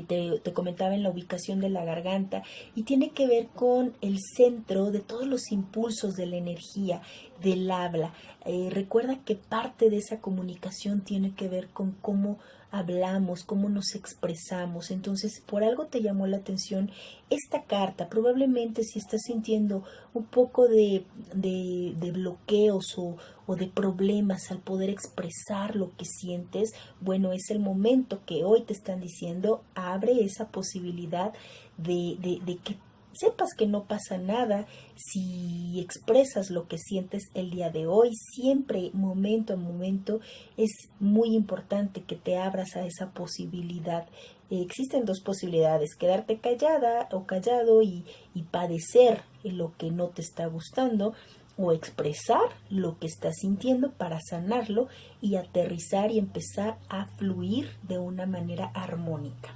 te, te, comentaba en la ubicación de la garganta y tiene que ver con el centro de todos los impulsos de la energía, del habla. Eh, recuerda que parte de esa comunicación tiene que ver con cómo hablamos, cómo nos expresamos. Entonces, por algo te llamó la atención esta carta. Probablemente si estás sintiendo un poco de, de, bloqueos o, o de problemas, al poder expresar lo que sientes, bueno, es el momento que hoy te están diciendo, abre esa posibilidad de, de, de que sepas que no pasa nada si expresas lo que sientes el día de hoy. Siempre, momento a momento, es muy importante que te abras a esa posibilidad. existen dos posibilidades, quedarte callada o callado y, y padecer lo que no te está gustando o expresar lo que estás sintiendo para sanarlo y aterrizar y empezar a fluir de una manera armónica.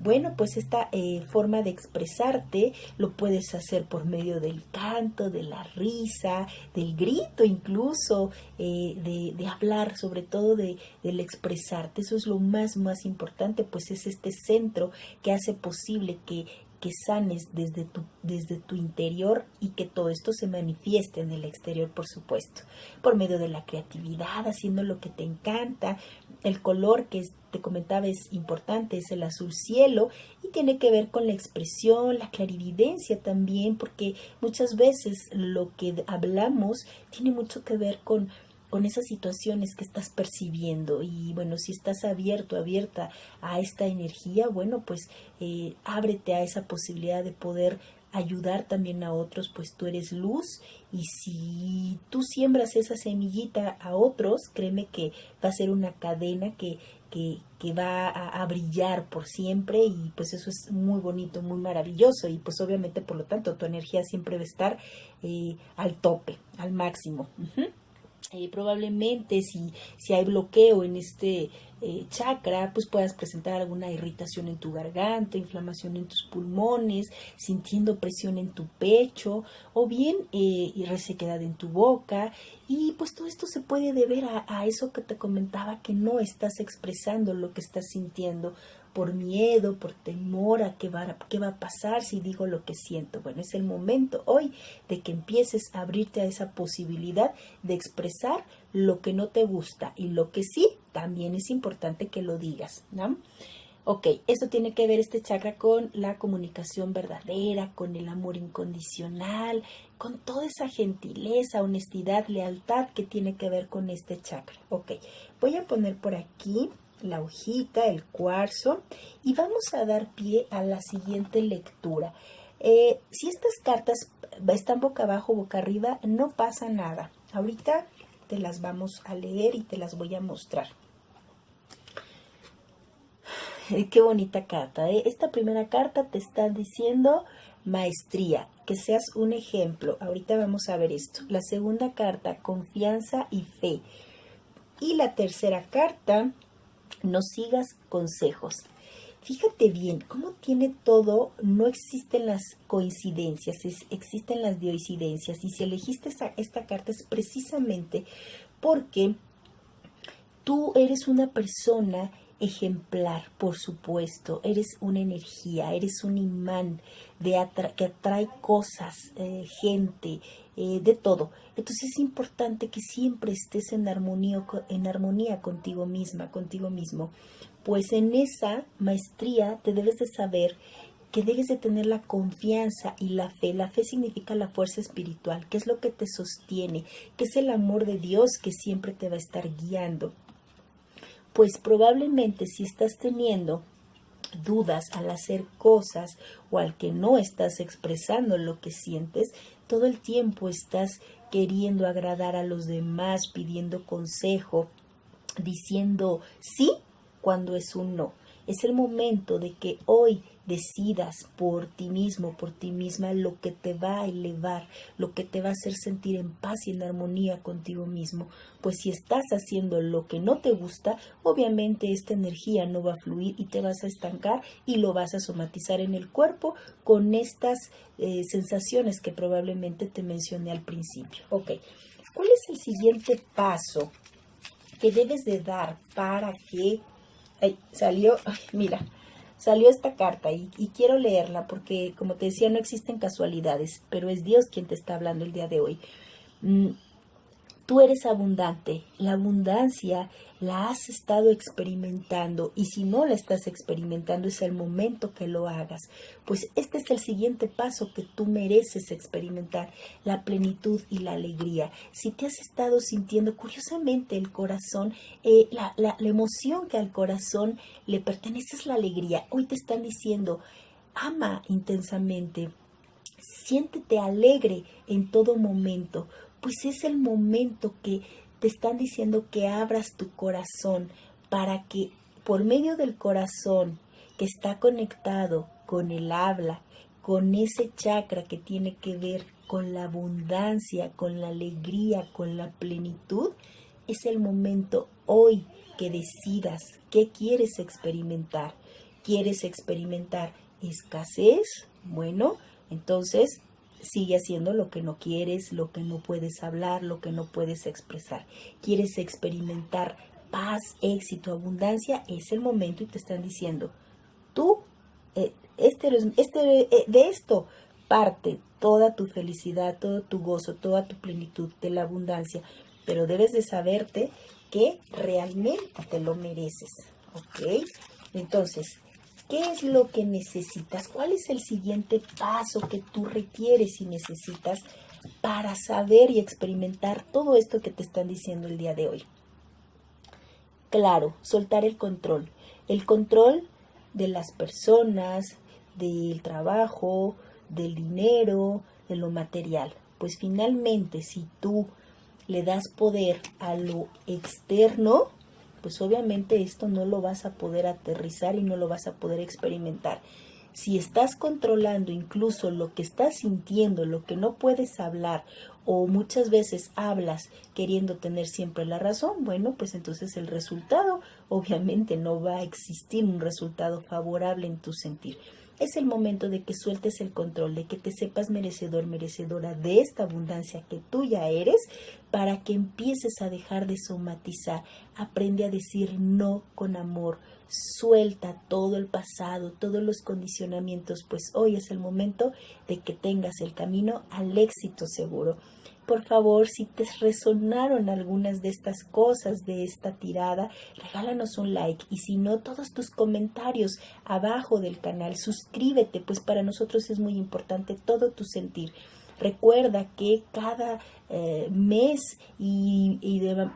Bueno, pues esta eh, forma de expresarte lo puedes hacer por medio del canto, de la risa, del grito incluso, eh, de, de, hablar, sobre todo de, del expresarte. Eso es lo más, más importante, pues es este centro que hace posible que que sanes desde tu, desde tu interior y que todo esto se manifieste en el exterior, por supuesto, por medio de la creatividad, haciendo lo que te encanta. El color que te comentaba es importante, es el azul cielo y tiene que ver con la expresión, la clarividencia también, porque muchas veces lo que hablamos tiene mucho que ver con con esas situaciones que estás percibiendo y bueno, si estás abierto, abierta a esta energía, bueno, pues eh, ábrete a esa posibilidad de poder ayudar también a otros, pues tú eres luz y si tú siembras esa semillita a otros, créeme que va a ser una cadena que, que, que va a, brillar por siempre y pues eso es muy bonito, muy maravilloso y pues obviamente por lo tanto tu energía siempre va a estar eh, al tope, al máximo. Eh, probablemente si, si hay bloqueo en este eh, chakra, pues puedas presentar alguna irritación en tu garganta, inflamación en tus pulmones, sintiendo presión en tu pecho o bien eh, resequedad en tu boca. Y pues todo esto se puede deber a, a eso que te comentaba, que no estás expresando lo que estás sintiendo por miedo, por temor a qué va, qué va a pasar si digo lo que siento. Bueno, es el momento hoy de que empieces a abrirte a esa posibilidad de expresar lo que no te gusta y lo que sí, también es importante que lo digas. ¿no? Ok, esto tiene que ver este chakra con la comunicación verdadera, con el amor incondicional, con toda esa gentileza, honestidad, lealtad que tiene que ver con este chakra. Ok, voy a poner por aquí la hojita, el cuarzo y vamos a dar pie a la siguiente lectura. Eh, si estas cartas están boca abajo, boca arriba, no pasa nada. Ahorita te las vamos a leer y te las voy a mostrar. Qué bonita carta. ¿eh? Esta primera carta te está diciendo maestría, que seas un ejemplo. Ahorita vamos a ver esto. La segunda carta, confianza y fe. Y la tercera carta, no sigas consejos. Fíjate bien, cómo tiene todo, no existen las coincidencias, existen las dioincidencias. Y si elegiste esta carta es precisamente porque tú eres una persona ejemplar, por supuesto, eres una energía, eres un imán de que atrae cosas, eh, gente, eh, de todo. Entonces es importante que siempre estés en armonía, en armonía contigo misma, contigo mismo, pues en esa maestría te debes de saber que debes de tener la confianza y la fe. La fe significa la fuerza espiritual, que es lo que te sostiene, que es el amor de Dios que siempre te va a estar guiando pues probablemente si estás teniendo dudas al hacer cosas o al que no estás expresando lo que sientes, todo el tiempo estás queriendo agradar a los demás, pidiendo consejo, diciendo sí cuando es un no. Es el momento de que hoy decidas por ti mismo, por ti misma, lo que te va a elevar, lo que te va a hacer sentir en paz y en armonía contigo mismo. Pues si estás haciendo lo que no te gusta, obviamente esta energía no va a fluir y te vas a estancar y lo vas a somatizar en el cuerpo con estas eh, sensaciones que probablemente te mencioné al principio. Ok, ¿cuál es el siguiente paso que debes de dar para que... Ay, salió, *laughs* mira, salió esta carta y, quiero leerla porque, como te decía, no existen casualidades, pero es Dios quien te está hablando el día de hoy. Mm, Tú eres abundante. La abundancia la has estado experimentando y si no la estás experimentando es el momento que lo hagas. Pues este es el siguiente paso que tú mereces experimentar, la plenitud y la alegría. Si te has estado sintiendo curiosamente el corazón, eh, la, la emoción que al corazón le pertenece es la alegría. Hoy te están diciendo, ama intensamente, siéntete alegre en todo momento pues es el momento que te están diciendo que abras tu corazón para que por medio del corazón que está conectado con el habla, con ese chakra que tiene que ver con la abundancia, con la alegría, con la plenitud, es el momento hoy que decidas qué quieres experimentar. ¿Quieres experimentar escasez? Bueno, entonces sigue haciendo lo que no quieres, lo que no puedes hablar, lo que no puedes expresar. Quieres experimentar paz, éxito, abundancia, es el momento y te están diciendo, tú, eh, este, este, eh, de esto parte toda tu felicidad, todo tu gozo, toda tu plenitud de la abundancia, pero debes de saberte que realmente te lo mereces, ¿ok? Entonces, ¿Qué es lo que necesitas? ¿Cuál es el siguiente paso que tú requieres y necesitas para saber y experimentar todo esto que te están diciendo el día de hoy? Claro, soltar el control. El control de las personas, del trabajo, del dinero, de lo material. Pues finalmente, si tú le das poder a lo externo, pues obviamente esto no lo vas a poder aterrizar y no lo vas a poder experimentar. Si estás controlando incluso lo que estás sintiendo, lo que no puedes hablar o muchas veces hablas queriendo tener siempre la razón, bueno, pues entonces el resultado obviamente no va a existir un resultado favorable en tu sentir. Es el momento de que sueltes el control, de que te sepas merecedor, merecedora de esta abundancia que tú ya eres, para que empieces a dejar de somatizar. Aprende a decir no con amor. Suelta todo el pasado, todos los condicionamientos, pues hoy es el momento de que tengas el camino al éxito seguro. Por favor, si te resonaron algunas de estas cosas de esta tirada, regálanos un like. Y si no, todos tus comentarios abajo del canal, suscríbete, pues para nosotros es muy importante todo tu sentir. Recuerda que cada eh, mes y, de,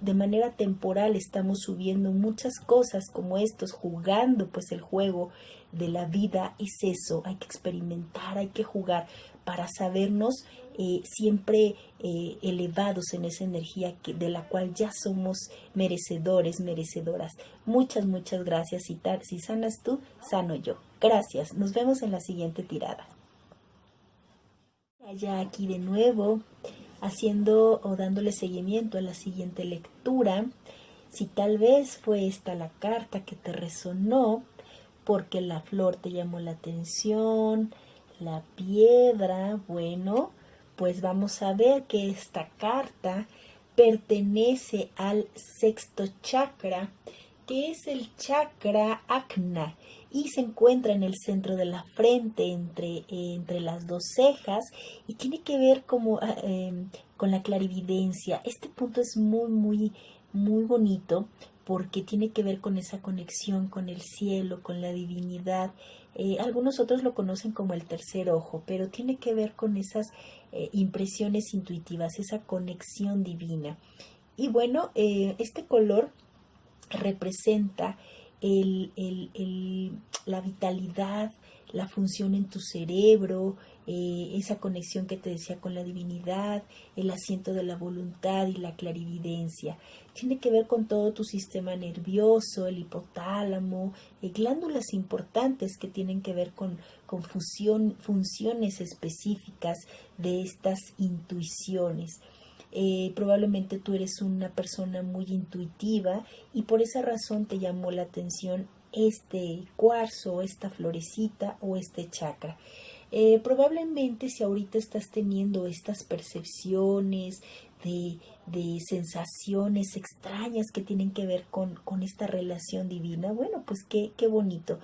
de, manera temporal estamos subiendo muchas cosas como estos, jugando pues el juego de la vida es eso, hay que experimentar, hay que jugar para sabernos eh, siempre eh, elevados en esa energía que, de la cual ya somos merecedores, merecedoras. Muchas, muchas gracias. Si, si sanas tú, sano yo. Gracias. Nos vemos en la siguiente tirada. Ya aquí de nuevo, haciendo o dándole seguimiento a la siguiente lectura. Si tal vez fue esta la carta que te resonó, porque la flor te llamó la atención, la piedra, bueno, pues vamos a ver que esta carta pertenece al sexto chakra, que es el chakra acna y se encuentra en el centro de la frente entre, entre las dos cejas y tiene que ver como, em, con la clarividencia. Este punto es muy, muy, muy bonito porque tiene que ver con esa conexión con el cielo, con la divinidad. Eh, algunos otros lo conocen como el tercer ojo, pero tiene que ver con esas eh, impresiones intuitivas, esa conexión divina. Y bueno, eh, este color representa la vitalidad, la función en tu cerebro, eh, esa conexión que te decía con la divinidad, el asiento de la voluntad y la clarividencia. Tiene que ver con todo tu sistema nervioso, el hipotálamo, eh, glándulas importantes que tienen que ver con, funciones específicas de estas intuiciones. Eh, probablemente tú eres una persona muy intuitiva y por esa razón te llamó la atención este cuarzo, esta florecita o este chakra. Eh, probablemente si ahorita estás teniendo estas percepciones de, de, sensaciones extrañas que tienen que ver con, con esta relación divina, bueno, pues qué, qué bonito.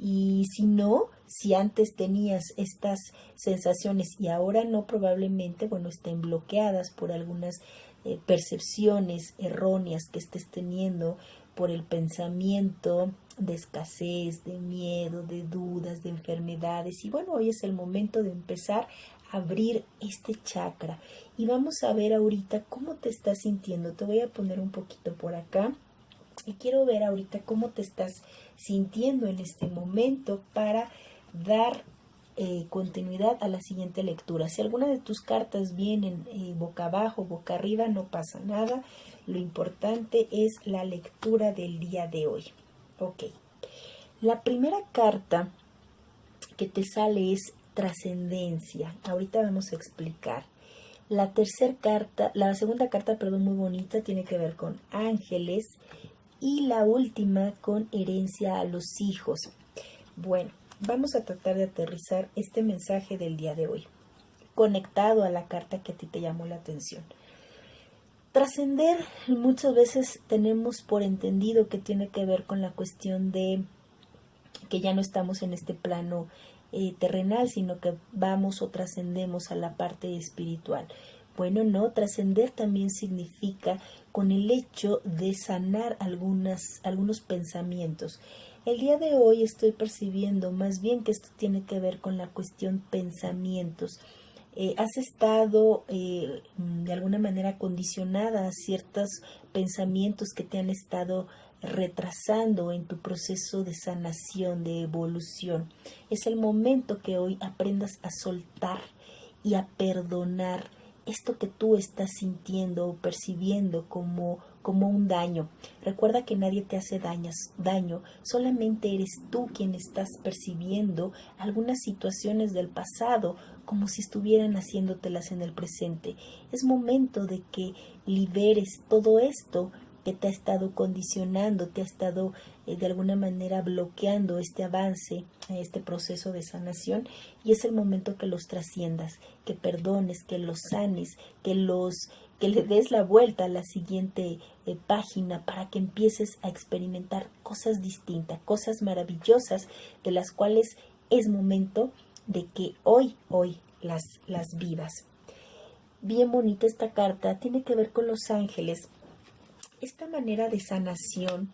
Y si no, si antes tenías estas sensaciones y ahora no, probablemente, bueno, estén bloqueadas por algunas eh, percepciones erróneas que estés teniendo por el pensamiento de escasez, de miedo, de dudas, de enfermedades. Y bueno, hoy es el momento de empezar a abrir este chakra. Y vamos a ver ahorita cómo te estás sintiendo. Te voy a poner un poquito por acá. Y quiero ver ahorita cómo te estás sintiendo en este momento para dar eh, continuidad a la siguiente lectura. Si alguna de tus cartas vienen eh, boca abajo, boca arriba, no pasa nada. Lo importante es la lectura del día de hoy. Ok. La primera carta que te sale es trascendencia. Ahorita vamos a explicar. La tercera carta, la segunda carta, perdón, muy bonita, tiene que ver con ángeles. Y la última con herencia a los hijos. Bueno, vamos a tratar de aterrizar este mensaje del día de hoy, conectado a la carta que a ti te llamó la atención. Trascender muchas veces tenemos por entendido que tiene que ver con la cuestión de que ya no estamos en este plano eh, terrenal, sino que vamos o trascendemos a la parte espiritual. Bueno, no, trascender también significa con el hecho de sanar algunas, algunos pensamientos. El día de hoy estoy percibiendo más bien que esto tiene que ver con la cuestión pensamientos. Eh, has estado eh, de alguna manera condicionada a ciertos pensamientos que te han estado retrasando en tu proceso de sanación, de evolución. Es el momento que hoy aprendas a soltar y a perdonar esto que tú estás sintiendo o percibiendo como, como un daño. Recuerda que nadie te hace daño, solamente eres tú quien estás percibiendo algunas situaciones del pasado como si estuvieran haciéndotelas en el presente. Es momento de que liberes todo esto que te ha estado condicionando, te ha estado eh, de alguna manera bloqueando este avance, este proceso de sanación y es el momento que los trasciendas, que perdones, que los sanes, que los que le des la vuelta a la siguiente eh, página para que empieces a experimentar cosas distintas, cosas maravillosas de las cuales es momento de que hoy, hoy las, las vivas. Bien bonita esta carta, tiene que ver con los ángeles esta manera de sanación,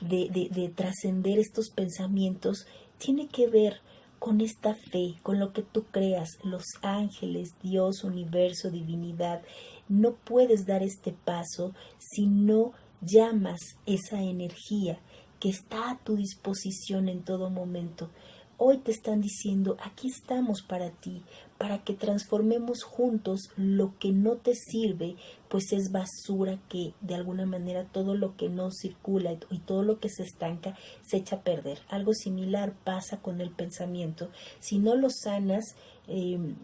de, de, trascender estos pensamientos, tiene que ver con esta fe, con lo que tú creas, los ángeles, Dios, universo, divinidad. No puedes dar este paso si no llamas esa energía que está a tu disposición en todo momento. Hoy te están diciendo, aquí estamos para ti, para que transformemos juntos lo que no te sirve, pues es basura que de alguna manera todo lo que no circula y todo lo que se estanca se echa a perder. Algo similar pasa con el pensamiento. Si no lo sanas, em,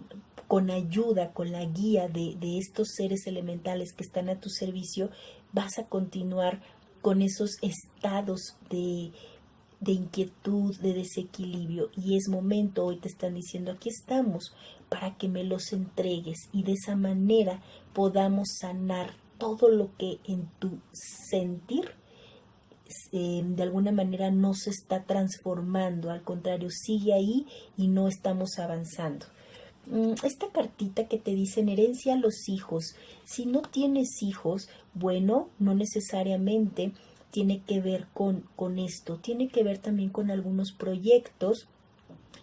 con ayuda, con la guía de, de estos seres elementales que están a tu servicio, vas a continuar con esos estados de de inquietud, de desequilibrio y es momento, hoy te están diciendo, aquí estamos para que me los entregues y de esa manera podamos sanar todo lo que en tu sentir eh, de alguna manera no se está transformando, al contrario, sigue ahí y no estamos avanzando. Mm, esta cartita que te dice en herencia a los hijos, si no tienes hijos, bueno, no necesariamente tiene que ver con, con esto, tiene que ver también con algunos proyectos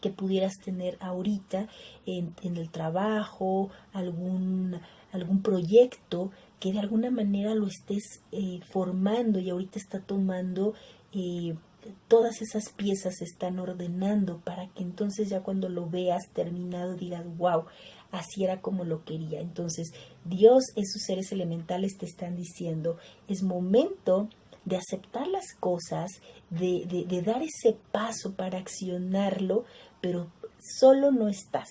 que pudieras tener ahorita en, el trabajo, algún, algún proyecto que de alguna manera lo estés eh, formando y ahorita está tomando eh, todas esas piezas se están ordenando para que entonces ya cuando lo veas terminado digas wow así era como lo quería entonces Dios esos seres elementales te están diciendo es momento de aceptar las cosas, de, de, dar ese paso para accionarlo, pero solo no estás.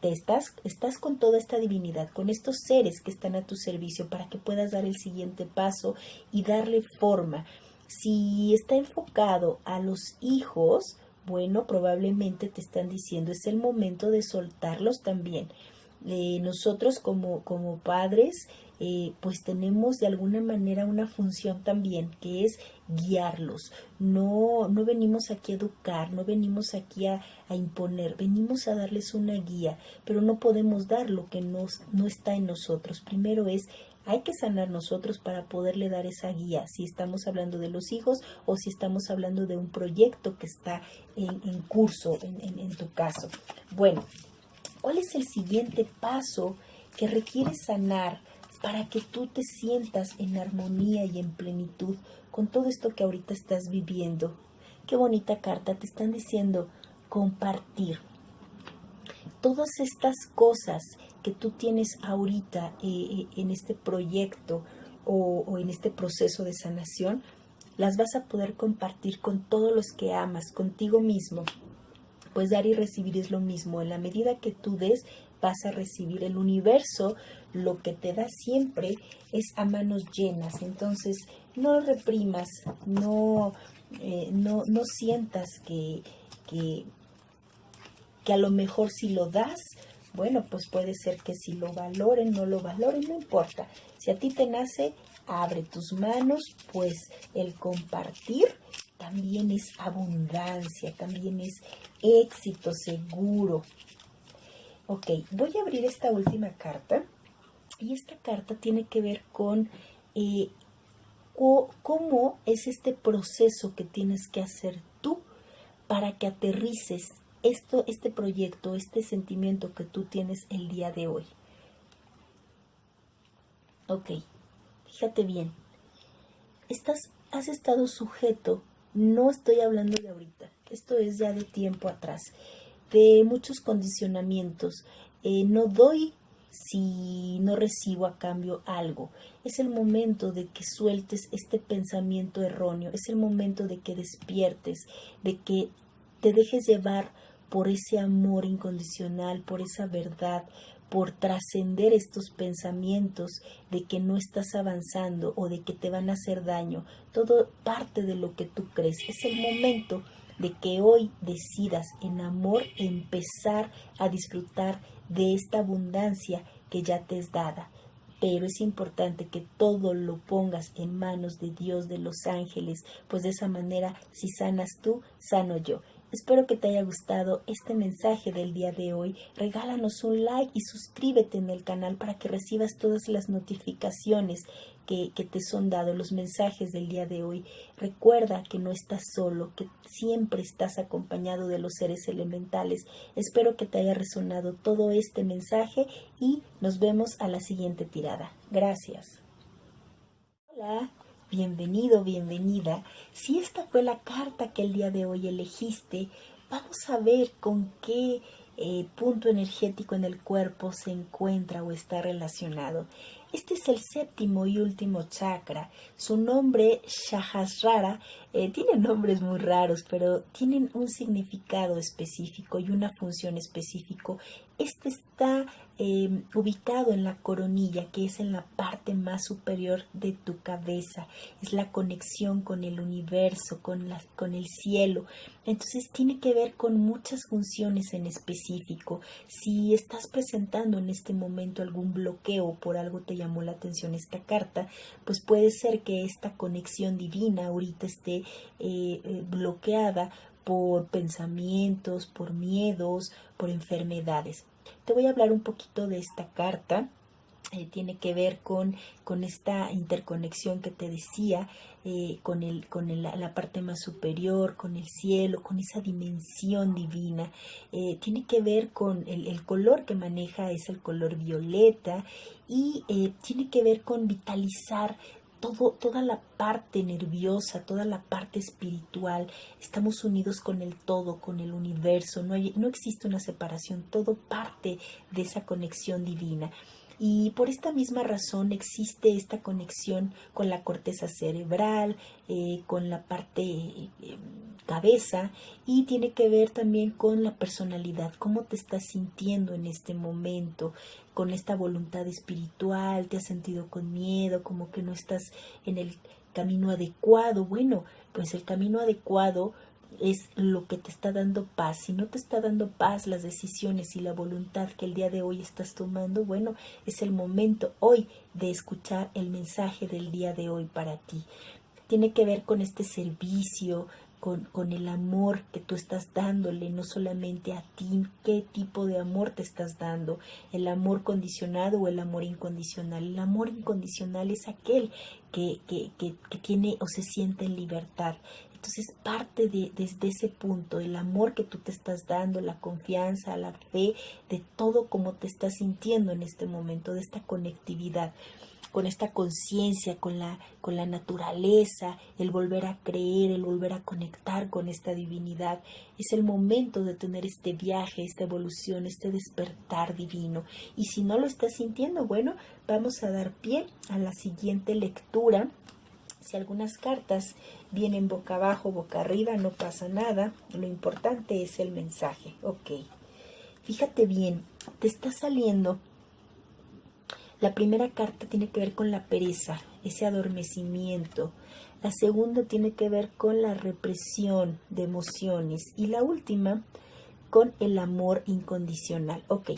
Te estás, estás con toda esta divinidad, con estos seres que están a tu servicio para que puedas dar el siguiente paso y darle forma. Si está enfocado a los hijos, bueno, probablemente te están diciendo es el momento de soltarlos también. Eh, nosotros como, como padres eh, pues tenemos de alguna manera una función también que es guiarlos. No, no venimos aquí a educar, no venimos aquí a, imponer, venimos a darles una guía, pero no podemos dar lo que no está en nosotros. Primero es hay que sanar nosotros para poderle dar esa guía, si estamos hablando de los hijos o si estamos hablando de un proyecto que está en, curso en, en tu caso. Bueno, ¿cuál es el siguiente paso que requiere sanar para que tú te sientas en armonía y en plenitud con todo esto que ahorita estás viviendo? Qué bonita carta, te están diciendo compartir. Todas estas cosas que tú tienes ahorita eh, eh, en este proyecto o, en este proceso de sanación, las vas a poder compartir con todos los que amas, contigo mismo. Pues dar y recibir es lo mismo. En la medida que tú des, vas a recibir el universo. Lo que te da siempre es a manos llenas. Entonces, no reprimas, no, eh, no, no sientas que, que, que a lo mejor si lo das, bueno, pues puede ser que si lo valoren, no lo valoren, no importa. Si a ti te nace, abre tus manos, pues el compartir también es abundancia, también es éxito seguro. Ok, voy a abrir esta última carta y esta carta tiene que ver con eh, cómo es este proceso que tienes que hacer tú para que aterrices esto, este proyecto, este sentimiento que tú tienes el día de hoy. Ok, fíjate bien. Estás, has estado sujeto, no estoy hablando de ahorita, esto es ya de tiempo atrás, de muchos condicionamientos. Eh, no doy si no recibo a cambio algo. Es el momento de que sueltes este pensamiento erróneo, es el momento de que despiertes, de que te dejes llevar por ese amor incondicional, por esa verdad, por trascender estos pensamientos de que no estás avanzando o de que te van a hacer daño. Todo parte de lo que tú crees. Es el momento de que hoy decidas en amor empezar a disfrutar de esta abundancia que ya te es dada. Pero es importante que todo lo pongas en manos de Dios, de los ángeles, pues de esa manera, si sanas tú, sano yo. Espero que te haya gustado este mensaje del día de hoy. Regálanos un like y suscríbete en el canal para que recibas todas las notificaciones que, te son dados, los mensajes del día de hoy. Recuerda que no estás solo, que siempre estás acompañado de los seres elementales. Espero que te haya resonado todo este mensaje y nos vemos a la siguiente tirada. Gracias. Hola bienvenido, bienvenida. Si esta fue la carta que el día de hoy elegiste, vamos a ver con qué eh, punto energético en el cuerpo se encuentra o está relacionado. Este es el séptimo y último chakra. Su nombre, Shahasrara, eh, tiene nombres muy raros, pero tienen un significado específico y una función específico. Este está Em, ubicado en la coronilla, que es en la parte más superior de tu cabeza. Es la conexión con el universo, con, la, con el cielo. Entonces tiene que ver con muchas funciones en específico. Si estás presentando en este momento algún bloqueo por algo te llamó la atención esta carta, pues puede ser que esta conexión divina ahorita esté eh, eh, bloqueada por pensamientos, por miedos, por enfermedades. Te voy a hablar un poquito de esta carta. Eh, tiene que ver con, con, esta interconexión que te decía, con, el, con la, parte más superior, con el cielo, con esa dimensión divina. Tiene que ver con el, color que maneja, es el color violeta, y tiene que ver con vitalizar toda la parte nerviosa, toda la parte espiritual, estamos unidos con el todo, con el universo, no, no existe una separación, todo parte de esa conexión divina. Y por esta misma razón existe esta conexión con la corteza cerebral, eh, con la parte eh, cabeza y tiene que ver también con la personalidad, cómo te estás sintiendo en este momento, con esta voluntad espiritual, te has sentido con miedo, como que no estás en el camino adecuado. Bueno, pues el camino adecuado es lo que te está dando paz. Si no te está dando paz las decisiones y la voluntad que el día de hoy estás tomando, bueno, es el momento hoy de escuchar el mensaje del día de hoy para ti. Tiene que ver con este servicio, con, con, el amor que tú estás dándole, no solamente a ti, qué tipo de amor te estás dando, el amor condicionado o el amor incondicional. El amor incondicional es aquel que, que, que, que tiene o se siente en libertad. Entonces parte de, desde ese punto, el amor que tú te estás dando, la confianza, la fe, de todo como te estás sintiendo en este momento, de esta conectividad con esta conciencia, con la, con la naturaleza, el volver a creer, el volver a conectar con esta divinidad. Es el momento de tener este viaje, esta evolución, este despertar divino. Y si no lo estás sintiendo, bueno, vamos a dar pie a la siguiente lectura. Si algunas cartas vienen boca abajo, boca arriba, no pasa nada. Lo importante es el mensaje. Ok. Fíjate bien, te está saliendo la primera carta tiene que ver con la pereza, ese adormecimiento. La segunda tiene que ver con la represión de emociones. Y la última con el amor incondicional. Ok,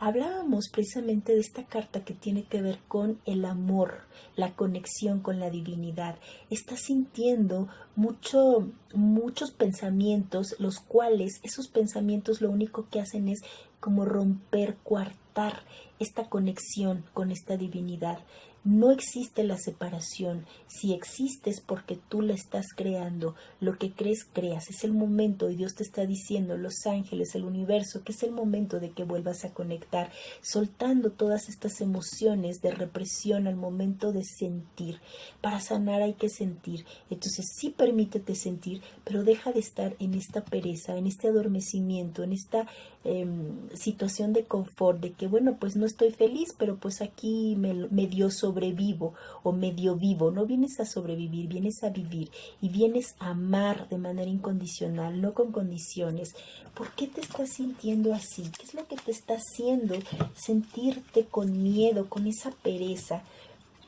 hablábamos precisamente de esta carta que tiene que ver con el amor, la conexión con la divinidad. Estás sintiendo mucho, muchos pensamientos, los cuales esos pensamientos lo único que hacen es como romper, coartar esta conexión con esta divinidad. No existe la separación. Si existe es porque tú la estás creando. Lo que crees, creas. Es el momento y Dios te está diciendo, los ángeles, el universo, que es el momento de que vuelvas a conectar, soltando todas estas emociones de represión al momento de sentir. Para sanar hay que sentir. Entonces sí permítete sentir, pero deja de estar en esta pereza, en este adormecimiento, en esta Em, situación de confort, de que bueno, pues no estoy feliz, pero pues aquí me, medio sobrevivo o medio vivo. No vienes a sobrevivir, vienes a vivir y vienes a amar de manera incondicional, no con condiciones. ¿Por qué te estás sintiendo así? ¿Qué es lo que te está haciendo sentirte con miedo, con esa pereza?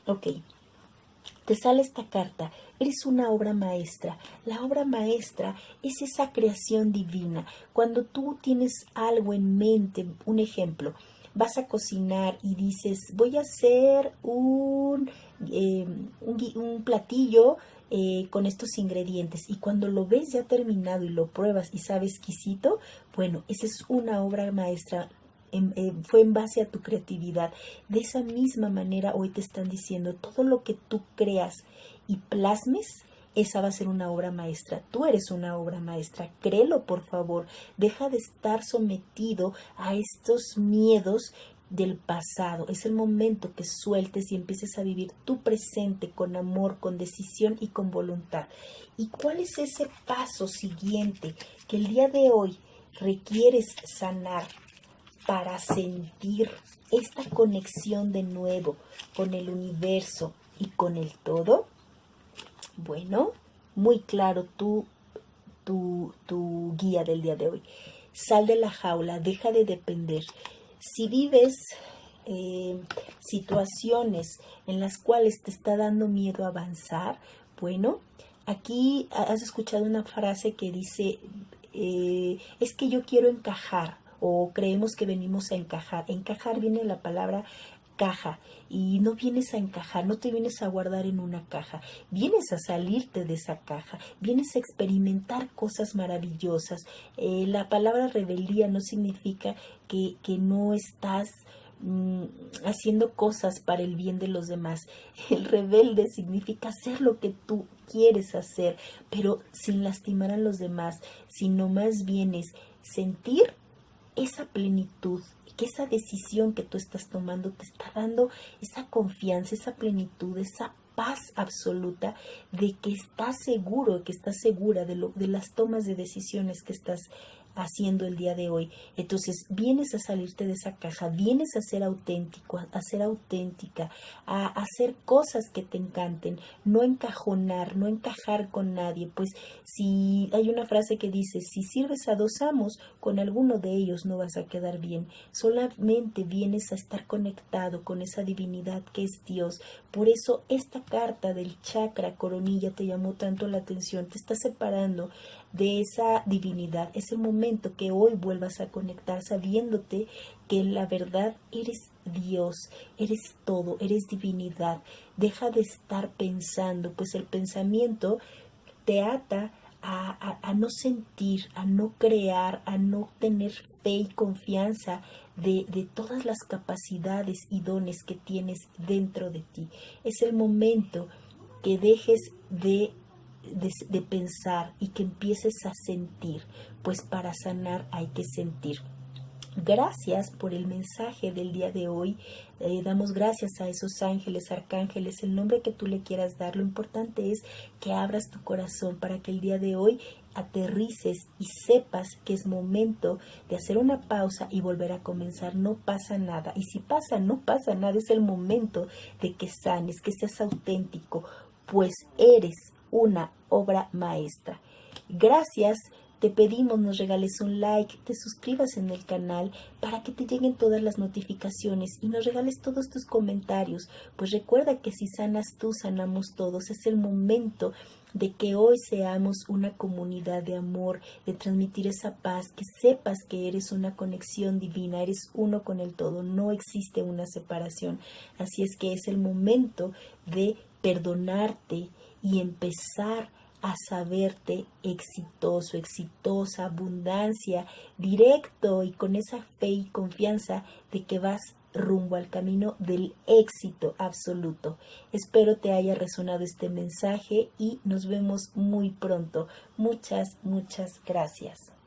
Ok, te sale esta carta, eres una obra maestra. La obra maestra es esa creación divina. Cuando tú tienes algo en mente, un ejemplo, vas a cocinar y dices, voy a hacer un, eh, un, platillo eh, con estos ingredientes y cuando lo ves ya terminado y lo pruebas y sabes exquisito, bueno, esa es una obra maestra eh, fue en base a tu creatividad. De esa misma manera hoy te están diciendo todo lo que tú creas y plasmes, esa va a ser una obra maestra. Tú eres una obra maestra. Créelo, por favor. Deja de estar sometido a estos miedos del pasado. Es el momento que sueltes y empieces a vivir tu presente con amor, con decisión y con voluntad. ¿Y cuál es ese paso siguiente que el día de hoy requieres sanar? Para sentir esta conexión de nuevo con el universo y con el todo? Bueno, muy claro tu, tu, tu guía del día de hoy. Sal de la jaula, deja de depender. Si vives eh, situaciones en las cuales te está dando miedo avanzar, bueno, aquí has escuchado una frase que dice, eh, es que yo quiero encajar o creemos que venimos a encajar. Encajar viene la palabra caja y no vienes a encajar, no te vienes a guardar en una caja, vienes a salirte de esa caja, vienes a experimentar cosas maravillosas. Eh, la palabra rebeldía no significa que, que no estás mm, haciendo cosas para el bien de los demás. El rebelde significa hacer lo que tú quieres hacer, pero sin lastimar a los demás, sino más bien es sentir esa plenitud, que esa decisión que tú estás tomando te está dando esa confianza, esa plenitud, esa paz absoluta de que estás seguro, que estás segura de, lo, de las tomas de decisiones que estás haciendo el día de hoy. Entonces, vienes a salirte de esa caja, vienes a ser auténtico, a ser auténtica, a hacer cosas que te encanten, no encajonar, no encajar con nadie. Pues si hay una frase que dice, si sirves a dos amos, con alguno de ellos no vas a quedar bien. Solamente vienes a estar conectado con esa divinidad que es Dios. Por eso esta carta del chakra coronilla te llamó tanto la atención, te está separando de esa divinidad. Es el momento que hoy vuelvas a conectar sabiéndote que en la verdad eres Dios, eres todo, eres divinidad. Deja de estar pensando, pues el pensamiento te ata a, no sentir, a no crear, a no tener fe y confianza de, de, todas las capacidades y dones que tienes dentro de ti. Es el momento que dejes de, pensar y que empieces a sentir, pues para sanar hay que sentir. Gracias por el mensaje del día de hoy. Eh, damos gracias a esos ángeles, arcángeles, el nombre que tú le quieras dar. Lo importante es que abras tu corazón para que el día de hoy aterrices y sepas que es momento de hacer una pausa y volver a comenzar. No pasa nada. Y si pasa, no pasa nada. Es el momento de que sanes, que seas auténtico, pues eres una obra maestra. Gracias te pedimos nos regales un like, te suscribas en el canal para que te lleguen todas las notificaciones y nos regales todos tus comentarios, pues recuerda que si sanas tú, sanamos todos. Es el momento de que hoy seamos una comunidad de amor, de transmitir esa paz, que sepas que eres una conexión divina, eres uno con el todo, no existe una separación. Así es que es el momento de perdonarte y empezar a saberte exitoso, exitosa, abundancia, directo y con esa fe y confianza de que vas rumbo al camino del éxito absoluto. Espero te haya resonado este mensaje y nos vemos muy pronto. Muchas, muchas gracias.